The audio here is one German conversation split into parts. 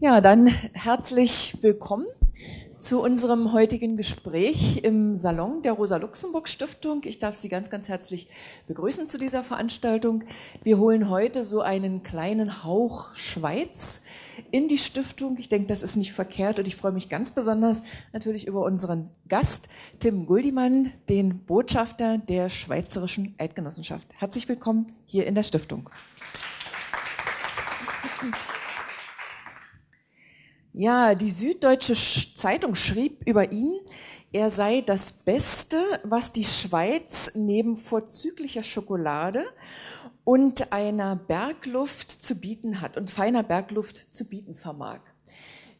Ja, dann herzlich willkommen zu unserem heutigen Gespräch im Salon der Rosa-Luxemburg-Stiftung. Ich darf Sie ganz, ganz herzlich begrüßen zu dieser Veranstaltung. Wir holen heute so einen kleinen Hauch Schweiz in die Stiftung. Ich denke, das ist nicht verkehrt und ich freue mich ganz besonders natürlich über unseren Gast, Tim Guldimann, den Botschafter der Schweizerischen Eidgenossenschaft. Herzlich willkommen hier in der Stiftung. Ja, die Süddeutsche Zeitung schrieb über ihn, er sei das Beste, was die Schweiz neben vorzüglicher Schokolade und einer Bergluft zu bieten hat und feiner Bergluft zu bieten vermag.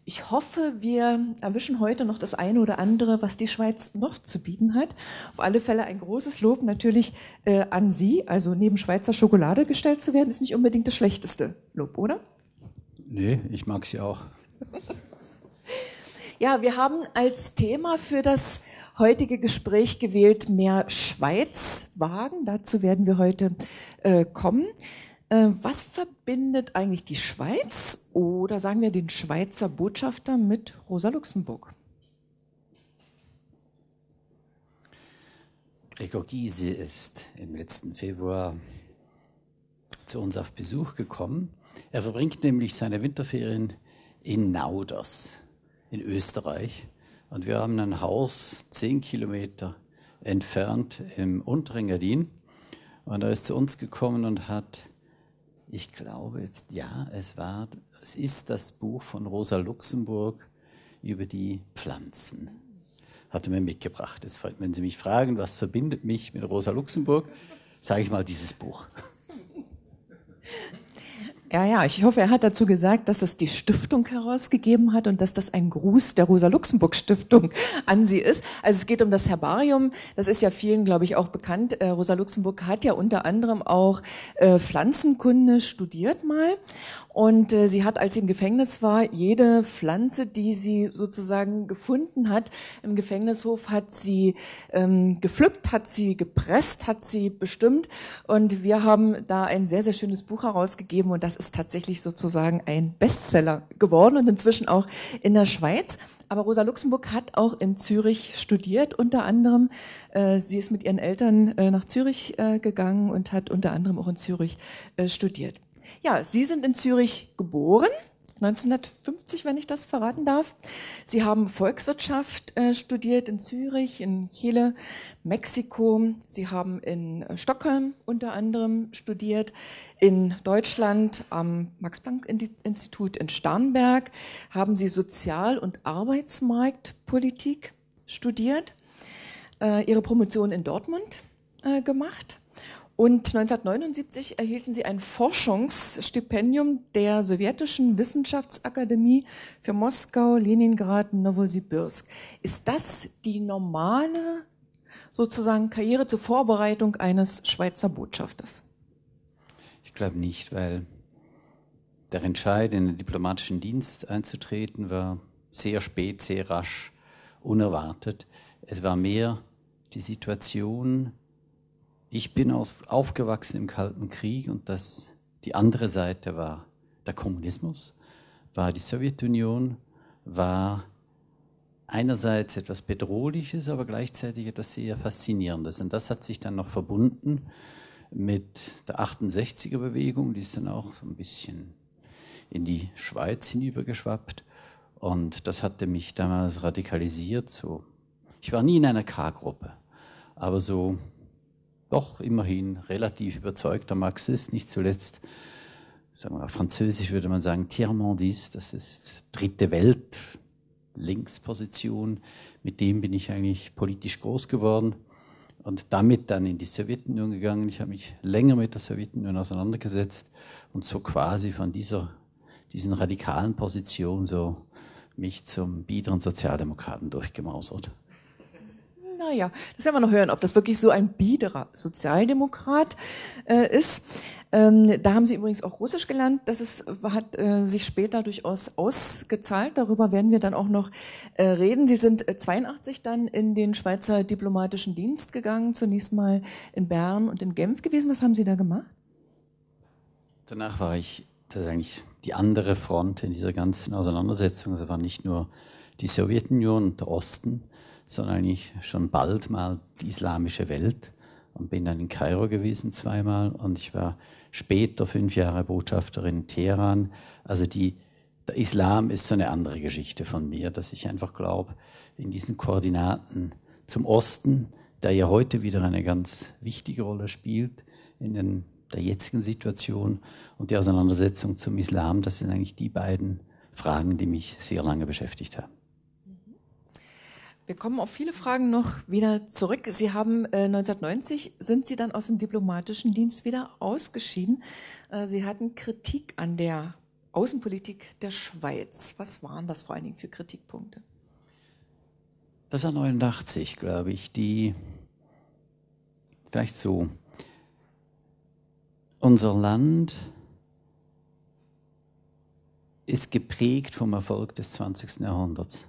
Ich hoffe, wir erwischen heute noch das eine oder andere, was die Schweiz noch zu bieten hat. Auf alle Fälle ein großes Lob natürlich äh, an Sie. Also neben Schweizer Schokolade gestellt zu werden, ist nicht unbedingt das schlechteste Lob, oder? Nee, ich mag sie auch. Ja, wir haben als Thema für das heutige Gespräch gewählt mehr Schweiz wagen. Dazu werden wir heute äh, kommen. Äh, was verbindet eigentlich die Schweiz oder sagen wir den Schweizer Botschafter mit Rosa Luxemburg? Gregor Gysi ist im letzten Februar zu uns auf Besuch gekommen. Er verbringt nämlich seine Winterferien in Nauders in Österreich. Und wir haben ein Haus zehn Kilometer entfernt im unteren Gardin. Und er ist zu uns gekommen und hat, ich glaube jetzt, ja, es war, es ist das Buch von Rosa Luxemburg über die Pflanzen. Hat er mir mitgebracht. Jetzt, wenn Sie mich fragen, was verbindet mich mit Rosa Luxemburg, sage ich mal dieses Buch. Ja, ja, ich hoffe, er hat dazu gesagt, dass es die Stiftung herausgegeben hat und dass das ein Gruß der Rosa-Luxemburg-Stiftung an sie ist. Also es geht um das Herbarium. Das ist ja vielen, glaube ich, auch bekannt. Äh, Rosa Luxemburg hat ja unter anderem auch äh, Pflanzenkunde studiert mal. Und äh, sie hat, als sie im Gefängnis war, jede Pflanze, die sie sozusagen gefunden hat im Gefängnishof, hat sie ähm, gepflückt, hat sie gepresst, hat sie bestimmt. Und wir haben da ein sehr, sehr schönes Buch herausgegeben und das ist tatsächlich sozusagen ein Bestseller geworden und inzwischen auch in der Schweiz. Aber Rosa Luxemburg hat auch in Zürich studiert, unter anderem. Äh, sie ist mit ihren Eltern äh, nach Zürich äh, gegangen und hat unter anderem auch in Zürich äh, studiert. Ja, Sie sind in Zürich geboren. 1950, wenn ich das verraten darf. Sie haben Volkswirtschaft äh, studiert in Zürich, in Chile, Mexiko. Sie haben in äh, Stockholm unter anderem studiert, in Deutschland am Max-Planck-Institut in Starnberg haben Sie Sozial- und Arbeitsmarktpolitik studiert, äh, Ihre Promotion in Dortmund äh, gemacht und 1979 erhielten sie ein Forschungsstipendium der sowjetischen Wissenschaftsakademie für Moskau, Leningrad, Novosibirsk. Ist das die normale sozusagen Karriere zur Vorbereitung eines Schweizer Botschafters? Ich glaube nicht, weil der Entscheid, in den diplomatischen Dienst einzutreten, war sehr spät, sehr rasch, unerwartet. Es war mehr die Situation, ich bin aufgewachsen im Kalten Krieg und das, die andere Seite war der Kommunismus, war die Sowjetunion, war einerseits etwas Bedrohliches, aber gleichzeitig etwas sehr Faszinierendes. Und das hat sich dann noch verbunden mit der 68er Bewegung, die ist dann auch ein bisschen in die Schweiz hinübergeschwappt. Und das hatte mich damals radikalisiert. So. Ich war nie in einer K-Gruppe, aber so doch immerhin relativ überzeugter Marxist, nicht zuletzt, sagen wir, auf Französisch würde man sagen, Tiers-Mondiste, das ist dritte Welt, Linksposition, mit dem bin ich eigentlich politisch groß geworden und damit dann in die Sowjetunion gegangen. Ich habe mich länger mit der Sowjetunion auseinandergesetzt und so quasi von dieser, diesen radikalen Position so mich zum biederen Sozialdemokraten durchgemausert naja, das werden wir noch hören, ob das wirklich so ein biederer Sozialdemokrat äh, ist. Ähm, da haben Sie übrigens auch Russisch gelernt. Das ist, hat äh, sich später durchaus ausgezahlt. Darüber werden wir dann auch noch äh, reden. Sie sind 82 äh, dann in den Schweizer diplomatischen Dienst gegangen, zunächst mal in Bern und in Genf gewesen. Was haben Sie da gemacht? Danach war ich das ist eigentlich die andere Front in dieser ganzen Auseinandersetzung. Es war nicht nur die Sowjetunion und der Osten, sondern eigentlich schon bald mal die islamische Welt und bin dann in Kairo gewesen zweimal und ich war später fünf Jahre Botschafterin in Teheran. Also die, der Islam ist so eine andere Geschichte von mir, dass ich einfach glaube, in diesen Koordinaten zum Osten, der ja heute wieder eine ganz wichtige Rolle spielt in den, der jetzigen Situation und die Auseinandersetzung zum Islam, das sind eigentlich die beiden Fragen, die mich sehr lange beschäftigt haben. Wir kommen auf viele Fragen noch wieder zurück. Sie haben äh, 1990 sind Sie dann aus dem diplomatischen Dienst wieder ausgeschieden. Äh, Sie hatten Kritik an der Außenpolitik der Schweiz. Was waren das vor allen Dingen für Kritikpunkte? Das war 89, glaube ich, die vielleicht so. Unser Land ist geprägt vom Erfolg des 20. Jahrhunderts.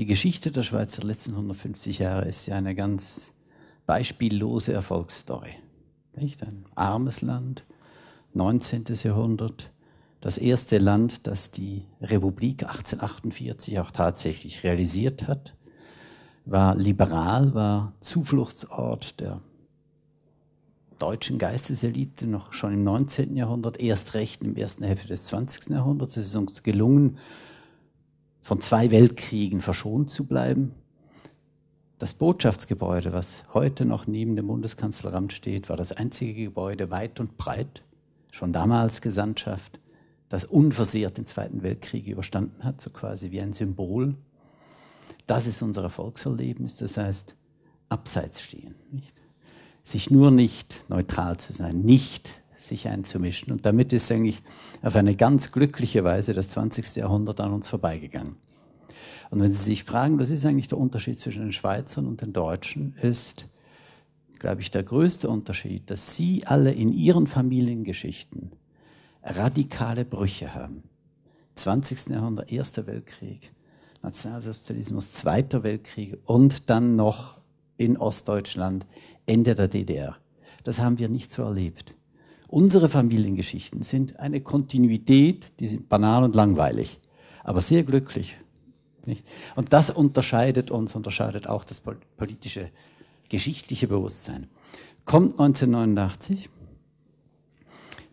Die Geschichte der Schweiz der letzten 150 Jahre ist ja eine ganz beispiellose Erfolgsstory. Nicht? Ein armes Land, 19. Jahrhundert, das erste Land, das die Republik 1848 auch tatsächlich realisiert hat, war liberal, war Zufluchtsort der deutschen Geisteselite noch schon im 19. Jahrhundert, erst recht im ersten Hälfte des 20. Jahrhunderts. Es ist uns gelungen, von zwei Weltkriegen verschont zu bleiben. Das Botschaftsgebäude, was heute noch neben dem Bundeskanzleramt steht, war das einzige Gebäude weit und breit, schon damals Gesandtschaft, das unversehrt den Zweiten Weltkrieg überstanden hat, so quasi wie ein Symbol. Das ist unser Erfolgserlebnis, das heißt, abseits stehen. Nicht? Sich nur nicht neutral zu sein, nicht sich einzumischen. Und damit ist eigentlich auf eine ganz glückliche Weise das 20. Jahrhundert an uns vorbeigegangen. Und wenn Sie sich fragen, was ist eigentlich der Unterschied zwischen den Schweizern und den Deutschen, ist, glaube ich, der größte Unterschied, dass Sie alle in Ihren Familiengeschichten radikale Brüche haben. 20. Jahrhundert, Erster Weltkrieg, Nationalsozialismus, Zweiter Weltkrieg und dann noch in Ostdeutschland Ende der DDR. Das haben wir nicht so erlebt. Unsere Familiengeschichten sind eine Kontinuität, die sind banal und langweilig, aber sehr glücklich. Nicht? Und das unterscheidet uns, unterscheidet auch das politische, geschichtliche Bewusstsein. Kommt 1989,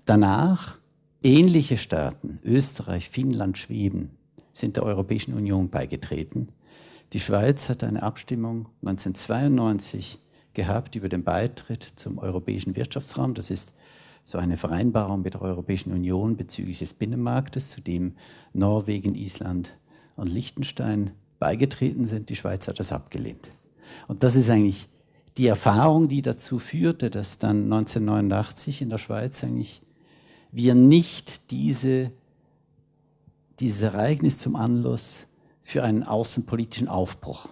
danach ähnliche Staaten, Österreich, Finnland, Schweden, sind der Europäischen Union beigetreten. Die Schweiz hat eine Abstimmung 1992 gehabt über den Beitritt zum Europäischen Wirtschaftsraum. Das ist so eine Vereinbarung mit der Europäischen Union bezüglich des Binnenmarktes, zu dem Norwegen, Island und Liechtenstein beigetreten sind. Die Schweiz hat das abgelehnt. Und das ist eigentlich die Erfahrung, die dazu führte, dass dann 1989 in der Schweiz eigentlich wir nicht diese, dieses Ereignis zum Anlass für einen außenpolitischen Aufbruch,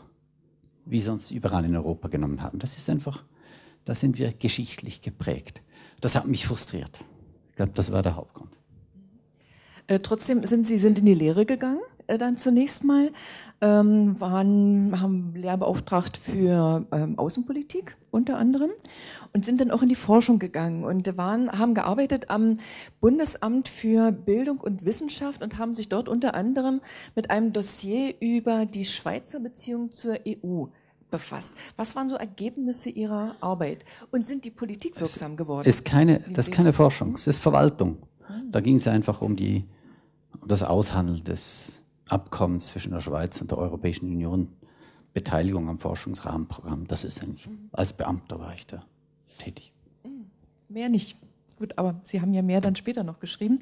wie sonst überall in Europa genommen haben. Das ist einfach, da sind wir geschichtlich geprägt. Das hat mich frustriert. Ich glaube, das war der Hauptgrund. Äh, trotzdem sind Sie sind in die Lehre gegangen, äh, dann zunächst mal, ähm, waren, haben Lehrbeauftragt für ähm, Außenpolitik unter anderem und sind dann auch in die Forschung gegangen und waren, haben gearbeitet am Bundesamt für Bildung und Wissenschaft und haben sich dort unter anderem mit einem Dossier über die Schweizer Beziehung zur EU befasst. Was waren so Ergebnisse Ihrer Arbeit? Und sind die Politik wirksam geworden? Ist keine, das ist keine Forschung, es ist Verwaltung. Da ging es einfach um, die, um das Aushandeln des Abkommens zwischen der Schweiz und der Europäischen Union, Beteiligung am Forschungsrahmenprogramm. Das ist eigentlich, als Beamter war ich da tätig. Mehr nicht. Gut, aber Sie haben ja mehr dann später noch geschrieben.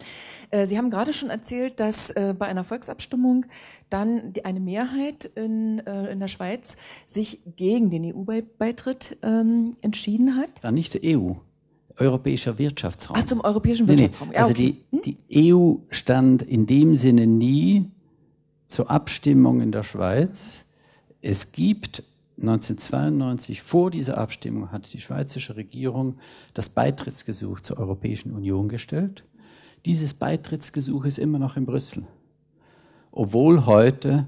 Äh, Sie haben gerade schon erzählt, dass äh, bei einer Volksabstimmung dann eine Mehrheit in, äh, in der Schweiz sich gegen den EU-Beitritt ähm, entschieden hat. War nicht der EU, Europäischer Wirtschaftsraum. Ach, zum Europäischen Wirtschaftsraum. Nee, nee. Also die, hm? die EU stand in dem Sinne nie zur Abstimmung in der Schweiz. Es gibt 1992, vor dieser Abstimmung, hat die schweizerische Regierung das Beitrittsgesuch zur Europäischen Union gestellt. Dieses Beitrittsgesuch ist immer noch in Brüssel. Obwohl heute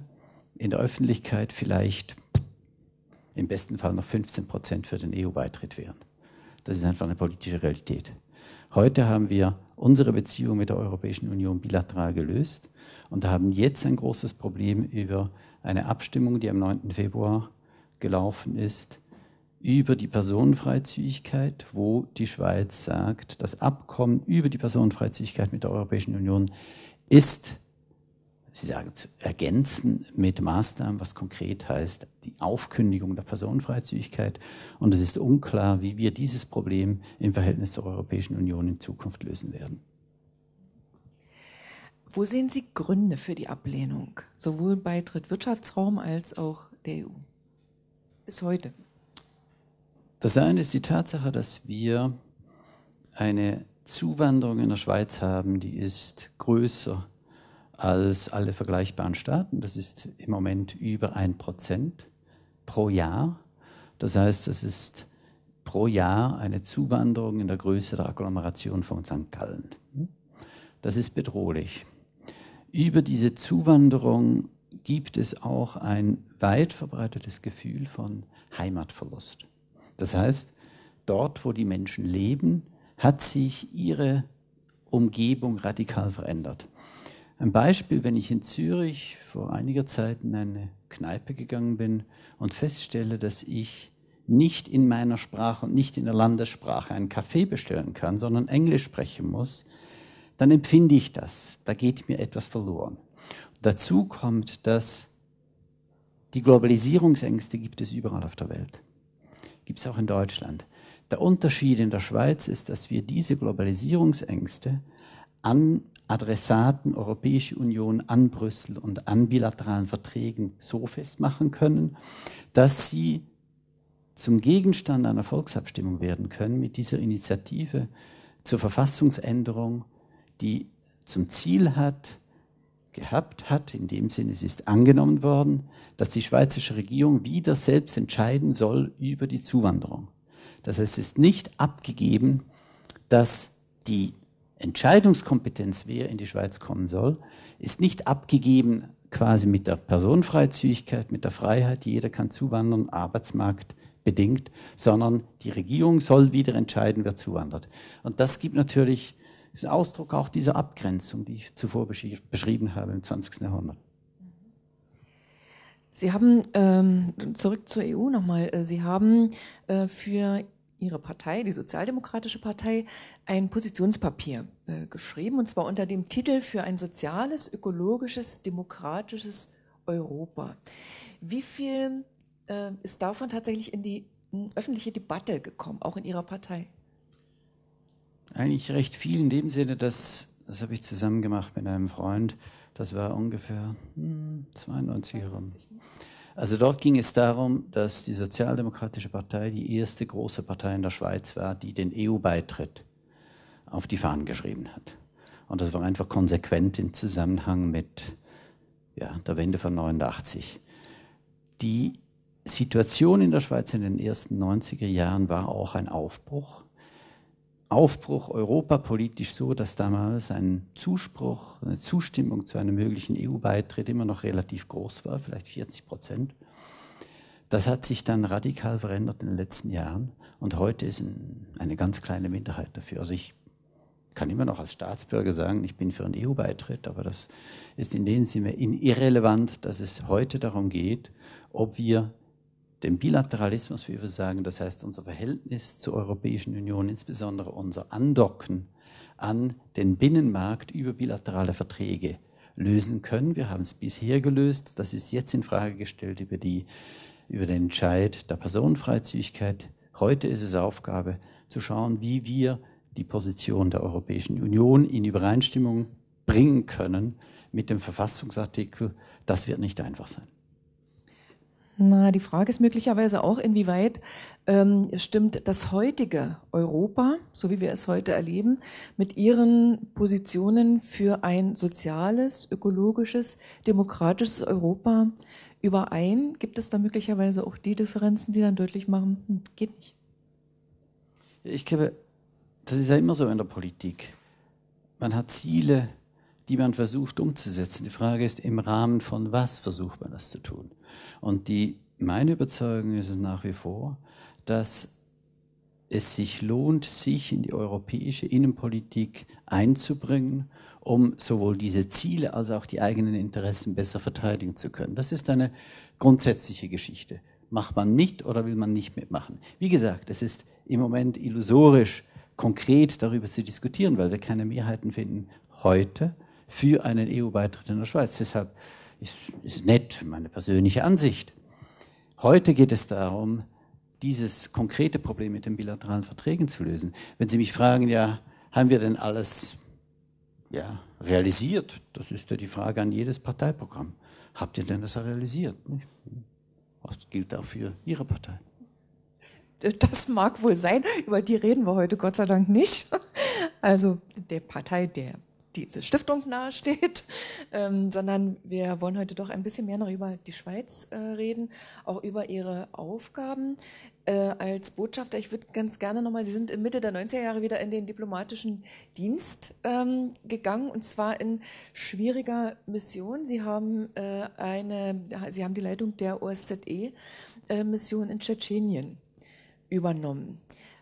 in der Öffentlichkeit vielleicht im besten Fall noch 15 Prozent für den EU-Beitritt wären. Das ist einfach eine politische Realität. Heute haben wir unsere Beziehung mit der Europäischen Union bilateral gelöst und haben jetzt ein großes Problem über eine Abstimmung, die am 9. Februar gelaufen ist, über die Personenfreizügigkeit, wo die Schweiz sagt, das Abkommen über die Personenfreizügigkeit mit der Europäischen Union ist Sie sagen, zu ergänzen mit Maßnahmen, was konkret heißt, die Aufkündigung der Personenfreizügigkeit. Und es ist unklar, wie wir dieses Problem im Verhältnis zur Europäischen Union in Zukunft lösen werden. Wo sehen Sie Gründe für die Ablehnung, sowohl bei Drittwirtschaftsraum als auch der EU? Bis heute. Das eine ist die Tatsache, dass wir eine Zuwanderung in der Schweiz haben, die ist größer als alle vergleichbaren Staaten. Das ist im Moment über ein Prozent pro Jahr. Das heißt, es ist pro Jahr eine Zuwanderung in der Größe der Agglomeration von St. Gallen. Das ist bedrohlich. Über diese Zuwanderung gibt es auch ein weit verbreitetes Gefühl von Heimatverlust. Das heißt, dort, wo die Menschen leben, hat sich ihre Umgebung radikal verändert. Ein Beispiel, wenn ich in Zürich vor einiger Zeit in eine Kneipe gegangen bin und feststelle, dass ich nicht in meiner Sprache und nicht in der Landessprache einen Kaffee bestellen kann, sondern Englisch sprechen muss, dann empfinde ich das. Da geht mir etwas verloren. Dazu kommt, dass die Globalisierungsängste gibt es überall auf der Welt. Gibt es auch in Deutschland. Der Unterschied in der Schweiz ist, dass wir diese Globalisierungsängste an Adressaten Europäische Union an Brüssel und an bilateralen Verträgen so festmachen können, dass sie zum Gegenstand einer Volksabstimmung werden können mit dieser Initiative zur Verfassungsänderung, die zum Ziel hat, gehabt hat, in dem Sinne, es ist angenommen worden, dass die schweizerische Regierung wieder selbst entscheiden soll über die Zuwanderung. Das heißt, es ist nicht abgegeben, dass die Entscheidungskompetenz, wer in die Schweiz kommen soll, ist nicht abgegeben quasi mit der Personenfreizügigkeit, mit der Freiheit, jeder kann zuwandern, Arbeitsmarkt bedingt, sondern die Regierung soll wieder entscheiden, wer zuwandert. Und das gibt natürlich ist Ausdruck auch dieser Abgrenzung, die ich zuvor beschrieben habe im 20. Jahrhundert. Sie haben, ähm, zurück zur EU nochmal, äh, Sie haben äh, für Ihre Partei, die Sozialdemokratische Partei, ein Positionspapier äh, geschrieben, und zwar unter dem Titel für ein soziales, ökologisches, demokratisches Europa. Wie viel äh, ist davon tatsächlich in die öffentliche Debatte gekommen, auch in Ihrer Partei? Eigentlich recht viel in dem Sinne, dass, das habe ich zusammen gemacht mit einem Freund, das war ungefähr hm, 92 herum. Also dort ging es darum, dass die Sozialdemokratische Partei die erste große Partei in der Schweiz war, die den EU-Beitritt auf die Fahnen geschrieben hat. Und das war einfach konsequent im Zusammenhang mit ja, der Wende von 89. Die Situation in der Schweiz in den ersten 90er Jahren war auch ein Aufbruch. Aufbruch europapolitisch so, dass damals ein Zuspruch, eine Zustimmung zu einem möglichen EU-Beitritt immer noch relativ groß war, vielleicht 40 Prozent. Das hat sich dann radikal verändert in den letzten Jahren und heute ist eine ganz kleine Minderheit dafür. Also ich kann immer noch als Staatsbürger sagen, ich bin für einen EU-Beitritt, aber das ist in dem Sinne irrelevant, dass es heute darum geht, ob wir dem Bilateralismus, wie wir sagen, das heißt unser Verhältnis zur Europäischen Union, insbesondere unser Andocken an den Binnenmarkt über bilaterale Verträge lösen können. Wir haben es bisher gelöst, das ist jetzt in Frage gestellt über, die, über den Entscheid der Personenfreizügigkeit. Heute ist es Aufgabe zu schauen, wie wir die Position der Europäischen Union in Übereinstimmung bringen können mit dem Verfassungsartikel. Das wird nicht einfach sein. Na, die Frage ist möglicherweise auch, inwieweit ähm, stimmt das heutige Europa, so wie wir es heute erleben, mit ihren Positionen für ein soziales, ökologisches, demokratisches Europa überein? Gibt es da möglicherweise auch die Differenzen, die dann deutlich machen, hm, geht nicht? Ich glaube, das ist ja immer so in der Politik. Man hat Ziele, die man versucht umzusetzen. Die Frage ist, im Rahmen von was versucht man das zu tun? Und die, meine Überzeugung ist es nach wie vor, dass es sich lohnt, sich in die europäische Innenpolitik einzubringen, um sowohl diese Ziele als auch die eigenen Interessen besser verteidigen zu können. Das ist eine grundsätzliche Geschichte. Macht man mit oder will man nicht mitmachen? Wie gesagt, es ist im Moment illusorisch, konkret darüber zu diskutieren, weil wir keine Mehrheiten finden heute für einen EU-Beitritt in der Schweiz. Deshalb ist, ist nett meine persönliche Ansicht. Heute geht es darum, dieses konkrete Problem mit den bilateralen Verträgen zu lösen. Wenn Sie mich fragen, ja, haben wir denn alles ja, realisiert? Das ist ja die Frage an jedes Parteiprogramm. Habt ihr denn das realisiert? Was gilt auch für Ihre Partei? Das mag wohl sein, über die reden wir heute Gott sei Dank nicht. Also der Partei der diese Stiftung nahesteht, ähm, sondern wir wollen heute doch ein bisschen mehr noch über die Schweiz äh, reden, auch über ihre Aufgaben äh, als Botschafter. Ich würde ganz gerne nochmal, Sie sind in Mitte der 90er Jahre wieder in den diplomatischen Dienst ähm, gegangen und zwar in schwieriger Mission. Sie haben äh, eine, Sie haben die Leitung der OSZE-Mission äh, in Tschetschenien übernommen.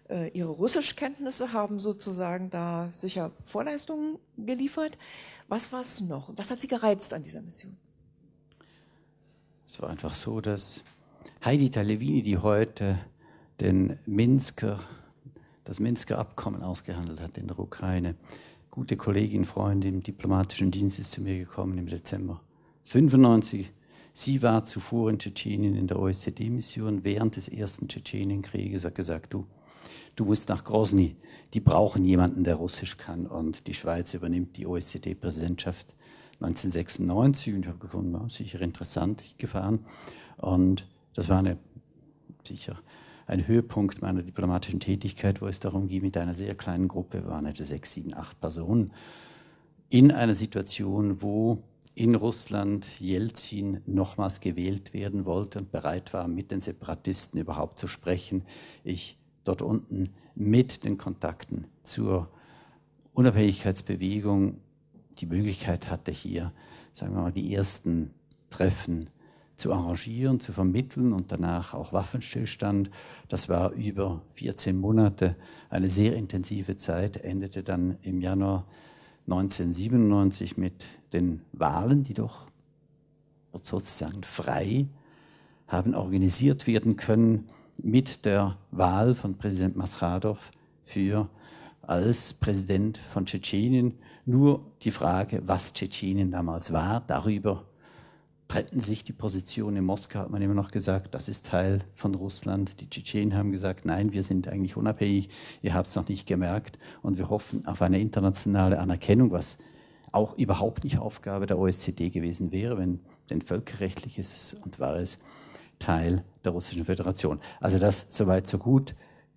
Äh, ihre Russischkenntnisse haben sozusagen da sicher Vorleistungen geliefert. Was war es noch? Was hat Sie gereizt an dieser Mission? Es war einfach so, dass Heidi Talevini, die heute den Minsker, das Minsker Abkommen ausgehandelt hat in der Ukraine, gute Kollegin, Freundin im diplomatischen Dienst ist zu mir gekommen im Dezember 95. Sie war zuvor in Tschetschenien in der OSZE-Mission während des ersten Tschetschenienkrieges, hat gesagt, du, du musst nach Grozny. Die brauchen jemanden, der Russisch kann. Und die Schweiz übernimmt die OECD-Präsidentschaft 1996. Und ich habe gefunden, ja, sicher interessant, gefahren. Und das war eine, sicher ein Höhepunkt meiner diplomatischen Tätigkeit, wo es darum ging, mit einer sehr kleinen Gruppe, waren etwa sechs, sieben, acht Personen, in einer Situation, wo in Russland Jelzin nochmals gewählt werden wollte und bereit war, mit den Separatisten überhaupt zu sprechen. Ich dort unten mit den Kontakten zur Unabhängigkeitsbewegung die Möglichkeit hatte, hier, sagen wir mal, die ersten Treffen zu arrangieren, zu vermitteln und danach auch Waffenstillstand. Das war über 14 Monate eine sehr intensive Zeit, endete dann im Januar 1997 mit den Wahlen, die doch sozusagen frei haben organisiert werden können mit der Wahl von Präsident Masradov für als Präsident von Tschetschenien. Nur die Frage, was Tschetschenien damals war, darüber trennten sich die Positionen. In Moskau hat man immer noch gesagt, das ist Teil von Russland. Die Tschetschenen haben gesagt, nein, wir sind eigentlich unabhängig, ihr habt es noch nicht gemerkt und wir hoffen auf eine internationale Anerkennung, was auch überhaupt nicht Aufgabe der OSZE gewesen wäre, wenn denn völkerrechtlich ist es und war es Teil der Russischen Föderation. Also das soweit so gut.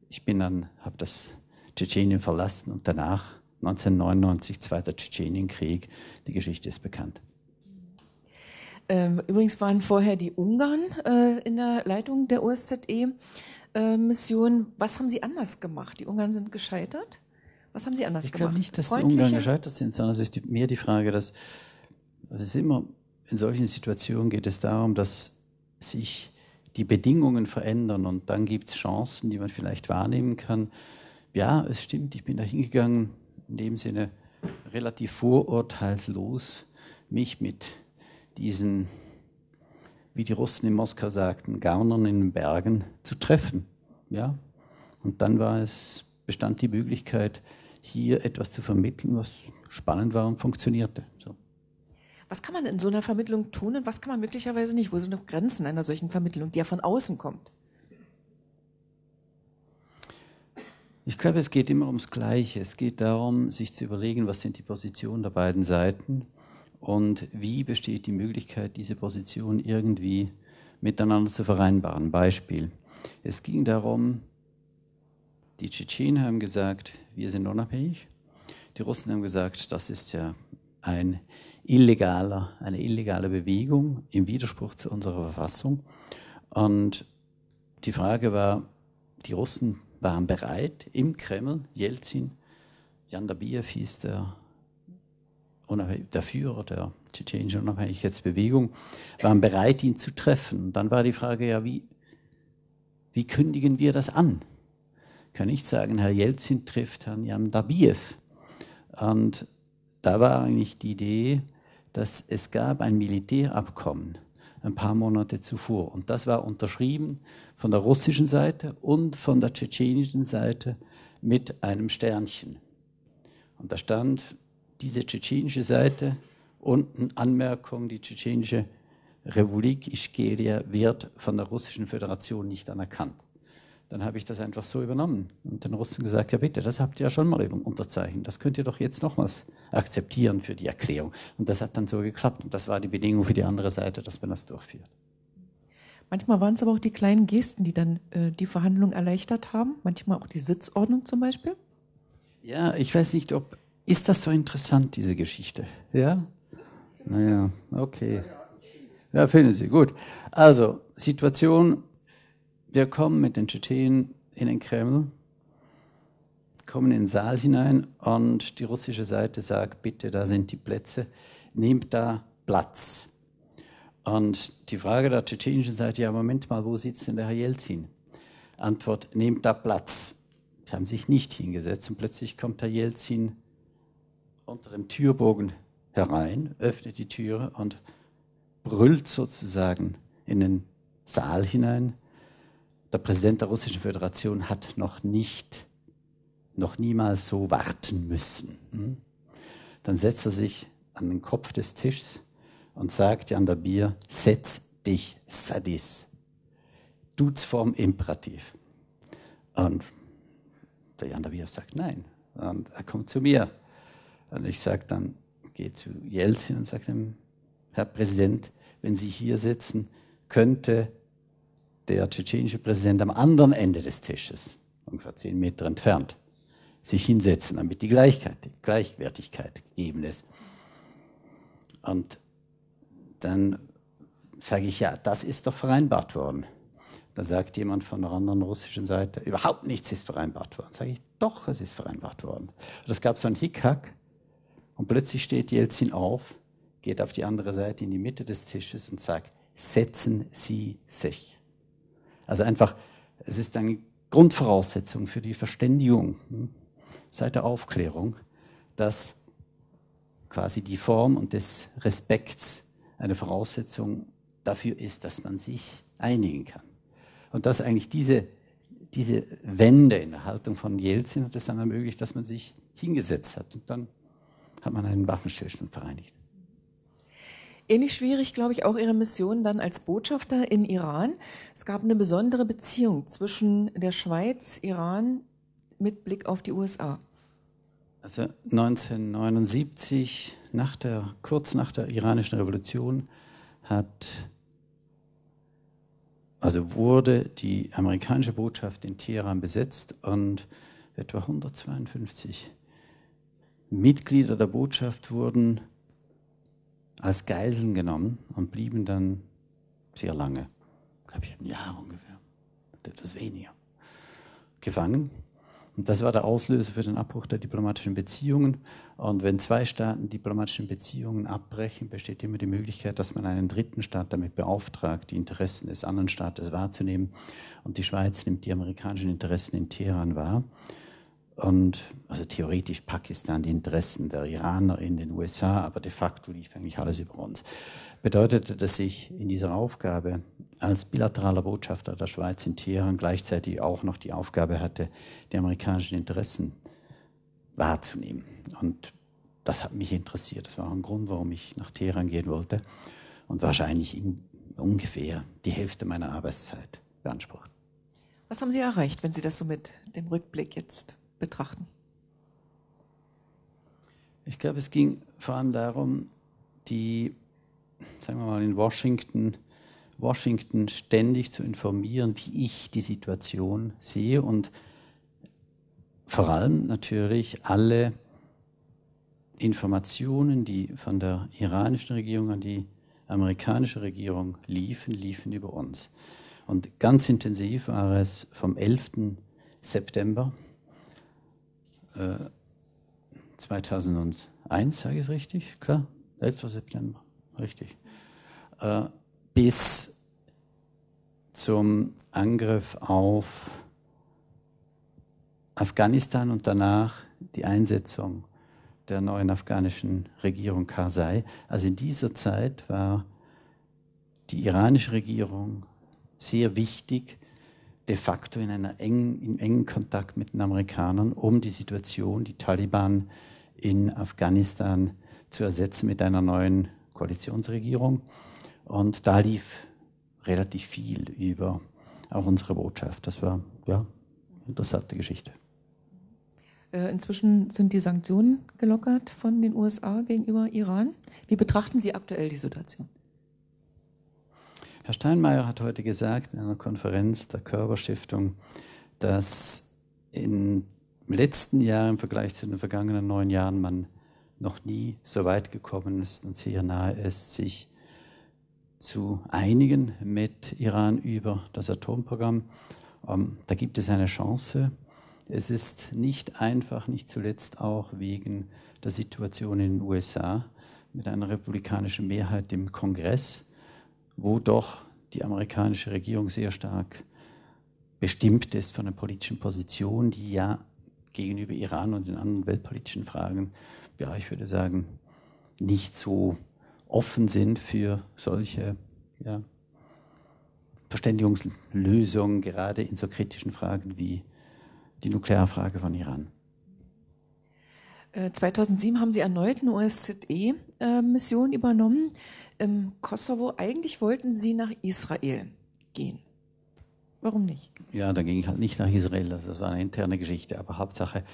Ich bin dann, habe das Tschetschenien verlassen und danach 1999 Zweiter Tschetschenienkrieg. Die Geschichte ist bekannt. Ähm, übrigens waren vorher die Ungarn äh, in der Leitung der OSZE-Mission. Was haben Sie anders gemacht? Die Ungarn sind gescheitert. Was haben Sie anders ich gemacht? Ich glaube nicht, dass die Ungarn gescheitert sind, sondern es ist mehr die Frage, dass es immer in solchen Situationen geht es darum, dass sich die Bedingungen verändern und dann gibt es Chancen, die man vielleicht wahrnehmen kann. Ja, es stimmt, ich bin da hingegangen, in dem Sinne relativ vorurteilslos, mich mit diesen, wie die Russen in Moskau sagten, Gaunern in den Bergen zu treffen. Ja? Und dann war es, bestand die Möglichkeit, hier etwas zu vermitteln, was spannend war und funktionierte. So. Was kann man in so einer Vermittlung tun und was kann man möglicherweise nicht? Wo sind noch Grenzen einer solchen Vermittlung, die ja von außen kommt? Ich glaube, es geht immer ums Gleiche. Es geht darum, sich zu überlegen, was sind die Positionen der beiden Seiten und wie besteht die Möglichkeit, diese Position irgendwie miteinander zu vereinbaren. Beispiel. Es ging darum, die Tschetschenen haben gesagt, wir sind unabhängig. Die Russen haben gesagt, das ist ja ein illegaler, eine illegale Bewegung im Widerspruch zu unserer Verfassung. Und die Frage war, die Russen waren bereit, im Kreml, Jelzin, Jan Dabiev hieß der, der Führer der tschetschenischen Unabhängigkeitsbewegung, waren bereit, ihn zu treffen. Dann war die Frage, ja, wie, wie kündigen wir das an? kann ich sagen, Herr Jelzin trifft Herrn Jamdabiev. Und da war eigentlich die Idee, dass es gab ein Militärabkommen ein paar Monate zuvor. Und das war unterschrieben von der russischen Seite und von der tschetschenischen Seite mit einem Sternchen. Und da stand diese tschetschenische Seite unten Anmerkung, die tschetschenische Republik Ischgeria wird von der russischen Föderation nicht anerkannt. Dann habe ich das einfach so übernommen und den Russen gesagt, ja bitte, das habt ihr ja schon mal unterzeichnet, das könnt ihr doch jetzt nochmals akzeptieren für die Erklärung. Und das hat dann so geklappt und das war die Bedingung für die andere Seite, dass man das durchführt. Manchmal waren es aber auch die kleinen Gesten, die dann äh, die Verhandlungen erleichtert haben, manchmal auch die Sitzordnung zum Beispiel. Ja, ich weiß nicht, ob, ist das so interessant, diese Geschichte? Ja? Naja, okay. Ja, finden Sie, gut. Also, Situation, wir kommen mit den Tschetschenen in den Kreml, kommen in den Saal hinein und die russische Seite sagt, bitte, da sind die Plätze, nehmt da Platz. Und die Frage der tschetschenischen Seite, ja, Moment mal, wo sitzt denn der Herr Jelzin? Antwort, nehmt da Platz. Sie haben sich nicht hingesetzt und plötzlich kommt Herr Jelzin unter dem Türbogen herein, öffnet die Türe und brüllt sozusagen in den Saal hinein. Der Präsident der Russischen Föderation hat noch nicht, noch niemals so warten müssen. Hm? Dann setzt er sich an den Kopf des Tisches und sagt Jan der Bier, setz dich, Sadis. Dutzform Imperativ. Und der Jan der Bier sagt nein. Und er kommt zu mir. Und ich sage dann, gehe zu Jelzin und sage ihm, Herr Präsident, wenn Sie hier sitzen, könnte der tschetschenische Präsident am anderen Ende des Tisches, ungefähr zehn Meter entfernt, sich hinsetzen, damit die Gleichheit, Gleichwertigkeit gegeben ist. Und dann sage ich, ja, das ist doch vereinbart worden. Da sagt jemand von der anderen russischen Seite, überhaupt nichts ist vereinbart worden. Sage ich, doch, es ist vereinbart worden. Und es gab so einen Hickhack und plötzlich steht Jelzin auf geht auf die andere Seite in die Mitte des Tisches und sagt, setzen Sie sich. Also einfach, es ist eine Grundvoraussetzung für die Verständigung hm, seit der Aufklärung, dass quasi die Form und des Respekts eine Voraussetzung dafür ist, dass man sich einigen kann. Und dass eigentlich diese, diese Wende in der Haltung von Jelzin hat es dann ermöglicht, dass man sich hingesetzt hat. Und dann hat man einen Waffenstillstand vereinigt. Ähnlich schwierig, glaube ich, auch Ihre Mission dann als Botschafter in Iran. Es gab eine besondere Beziehung zwischen der Schweiz, Iran mit Blick auf die USA. Also 1979, nach der, kurz nach der iranischen Revolution, hat, also wurde die amerikanische Botschaft in Teheran besetzt und etwa 152 Mitglieder der Botschaft wurden als Geiseln genommen und blieben dann sehr lange, glaube ich, ein Jahr ungefähr, etwas weniger, gefangen. Und das war der Auslöser für den Abbruch der diplomatischen Beziehungen. Und wenn zwei Staaten diplomatische Beziehungen abbrechen, besteht immer die Möglichkeit, dass man einen dritten Staat damit beauftragt, die Interessen des anderen Staates wahrzunehmen. Und die Schweiz nimmt die amerikanischen Interessen in Teheran wahr und also theoretisch Pakistan die Interessen der Iraner in den USA, aber de facto lief eigentlich alles über uns. Bedeutete, dass ich in dieser Aufgabe als bilateraler Botschafter der Schweiz in Teheran gleichzeitig auch noch die Aufgabe hatte, die amerikanischen Interessen wahrzunehmen. Und das hat mich interessiert. Das war auch ein Grund, warum ich nach Teheran gehen wollte und wahrscheinlich ungefähr die Hälfte meiner Arbeitszeit beansprucht. Was haben Sie erreicht, wenn Sie das so mit dem Rückblick jetzt betrachten? Ich glaube, es ging vor allem darum, die, sagen wir mal, in Washington, Washington ständig zu informieren, wie ich die Situation sehe und vor allem natürlich alle Informationen, die von der iranischen Regierung an die amerikanische Regierung liefen, liefen über uns. Und ganz intensiv war es vom 11. September 2001, äh, sage ich es richtig? Klar, 11. September, richtig. Äh, bis zum Angriff auf Afghanistan und danach die Einsetzung der neuen afghanischen Regierung Karzai. Also in dieser Zeit war die iranische Regierung sehr wichtig, de facto in, einer engen, in engen Kontakt mit den Amerikanern, um die Situation, die Taliban in Afghanistan zu ersetzen mit einer neuen Koalitionsregierung. Und da lief relativ viel über auch unsere Botschaft. Das war ja interessante Geschichte. Äh, inzwischen sind die Sanktionen gelockert von den USA gegenüber Iran. Wie betrachten Sie aktuell die Situation? Herr Steinmeier hat heute gesagt in einer Konferenz der Körperstiftung, dass im letzten Jahr im Vergleich zu den vergangenen neun Jahren man noch nie so weit gekommen ist und sehr nahe ist, sich zu einigen mit Iran über das Atomprogramm. Ähm, da gibt es eine Chance. Es ist nicht einfach, nicht zuletzt auch wegen der Situation in den USA mit einer republikanischen Mehrheit im Kongress, wo doch die amerikanische Regierung sehr stark bestimmt ist von der politischen Position, die ja gegenüber Iran und den anderen weltpolitischen Fragen, ja, ich würde sagen, nicht so offen sind für solche ja, Verständigungslösungen, gerade in so kritischen Fragen wie die Nuklearfrage von Iran. 2007 äh, haben Sie erneut eine OSZE-Mission übernommen. Im Kosovo, eigentlich wollten Sie nach Israel gehen. Warum nicht? Ja, da ging ich halt nicht nach Israel. Das war eine interne Geschichte. Aber Hauptsache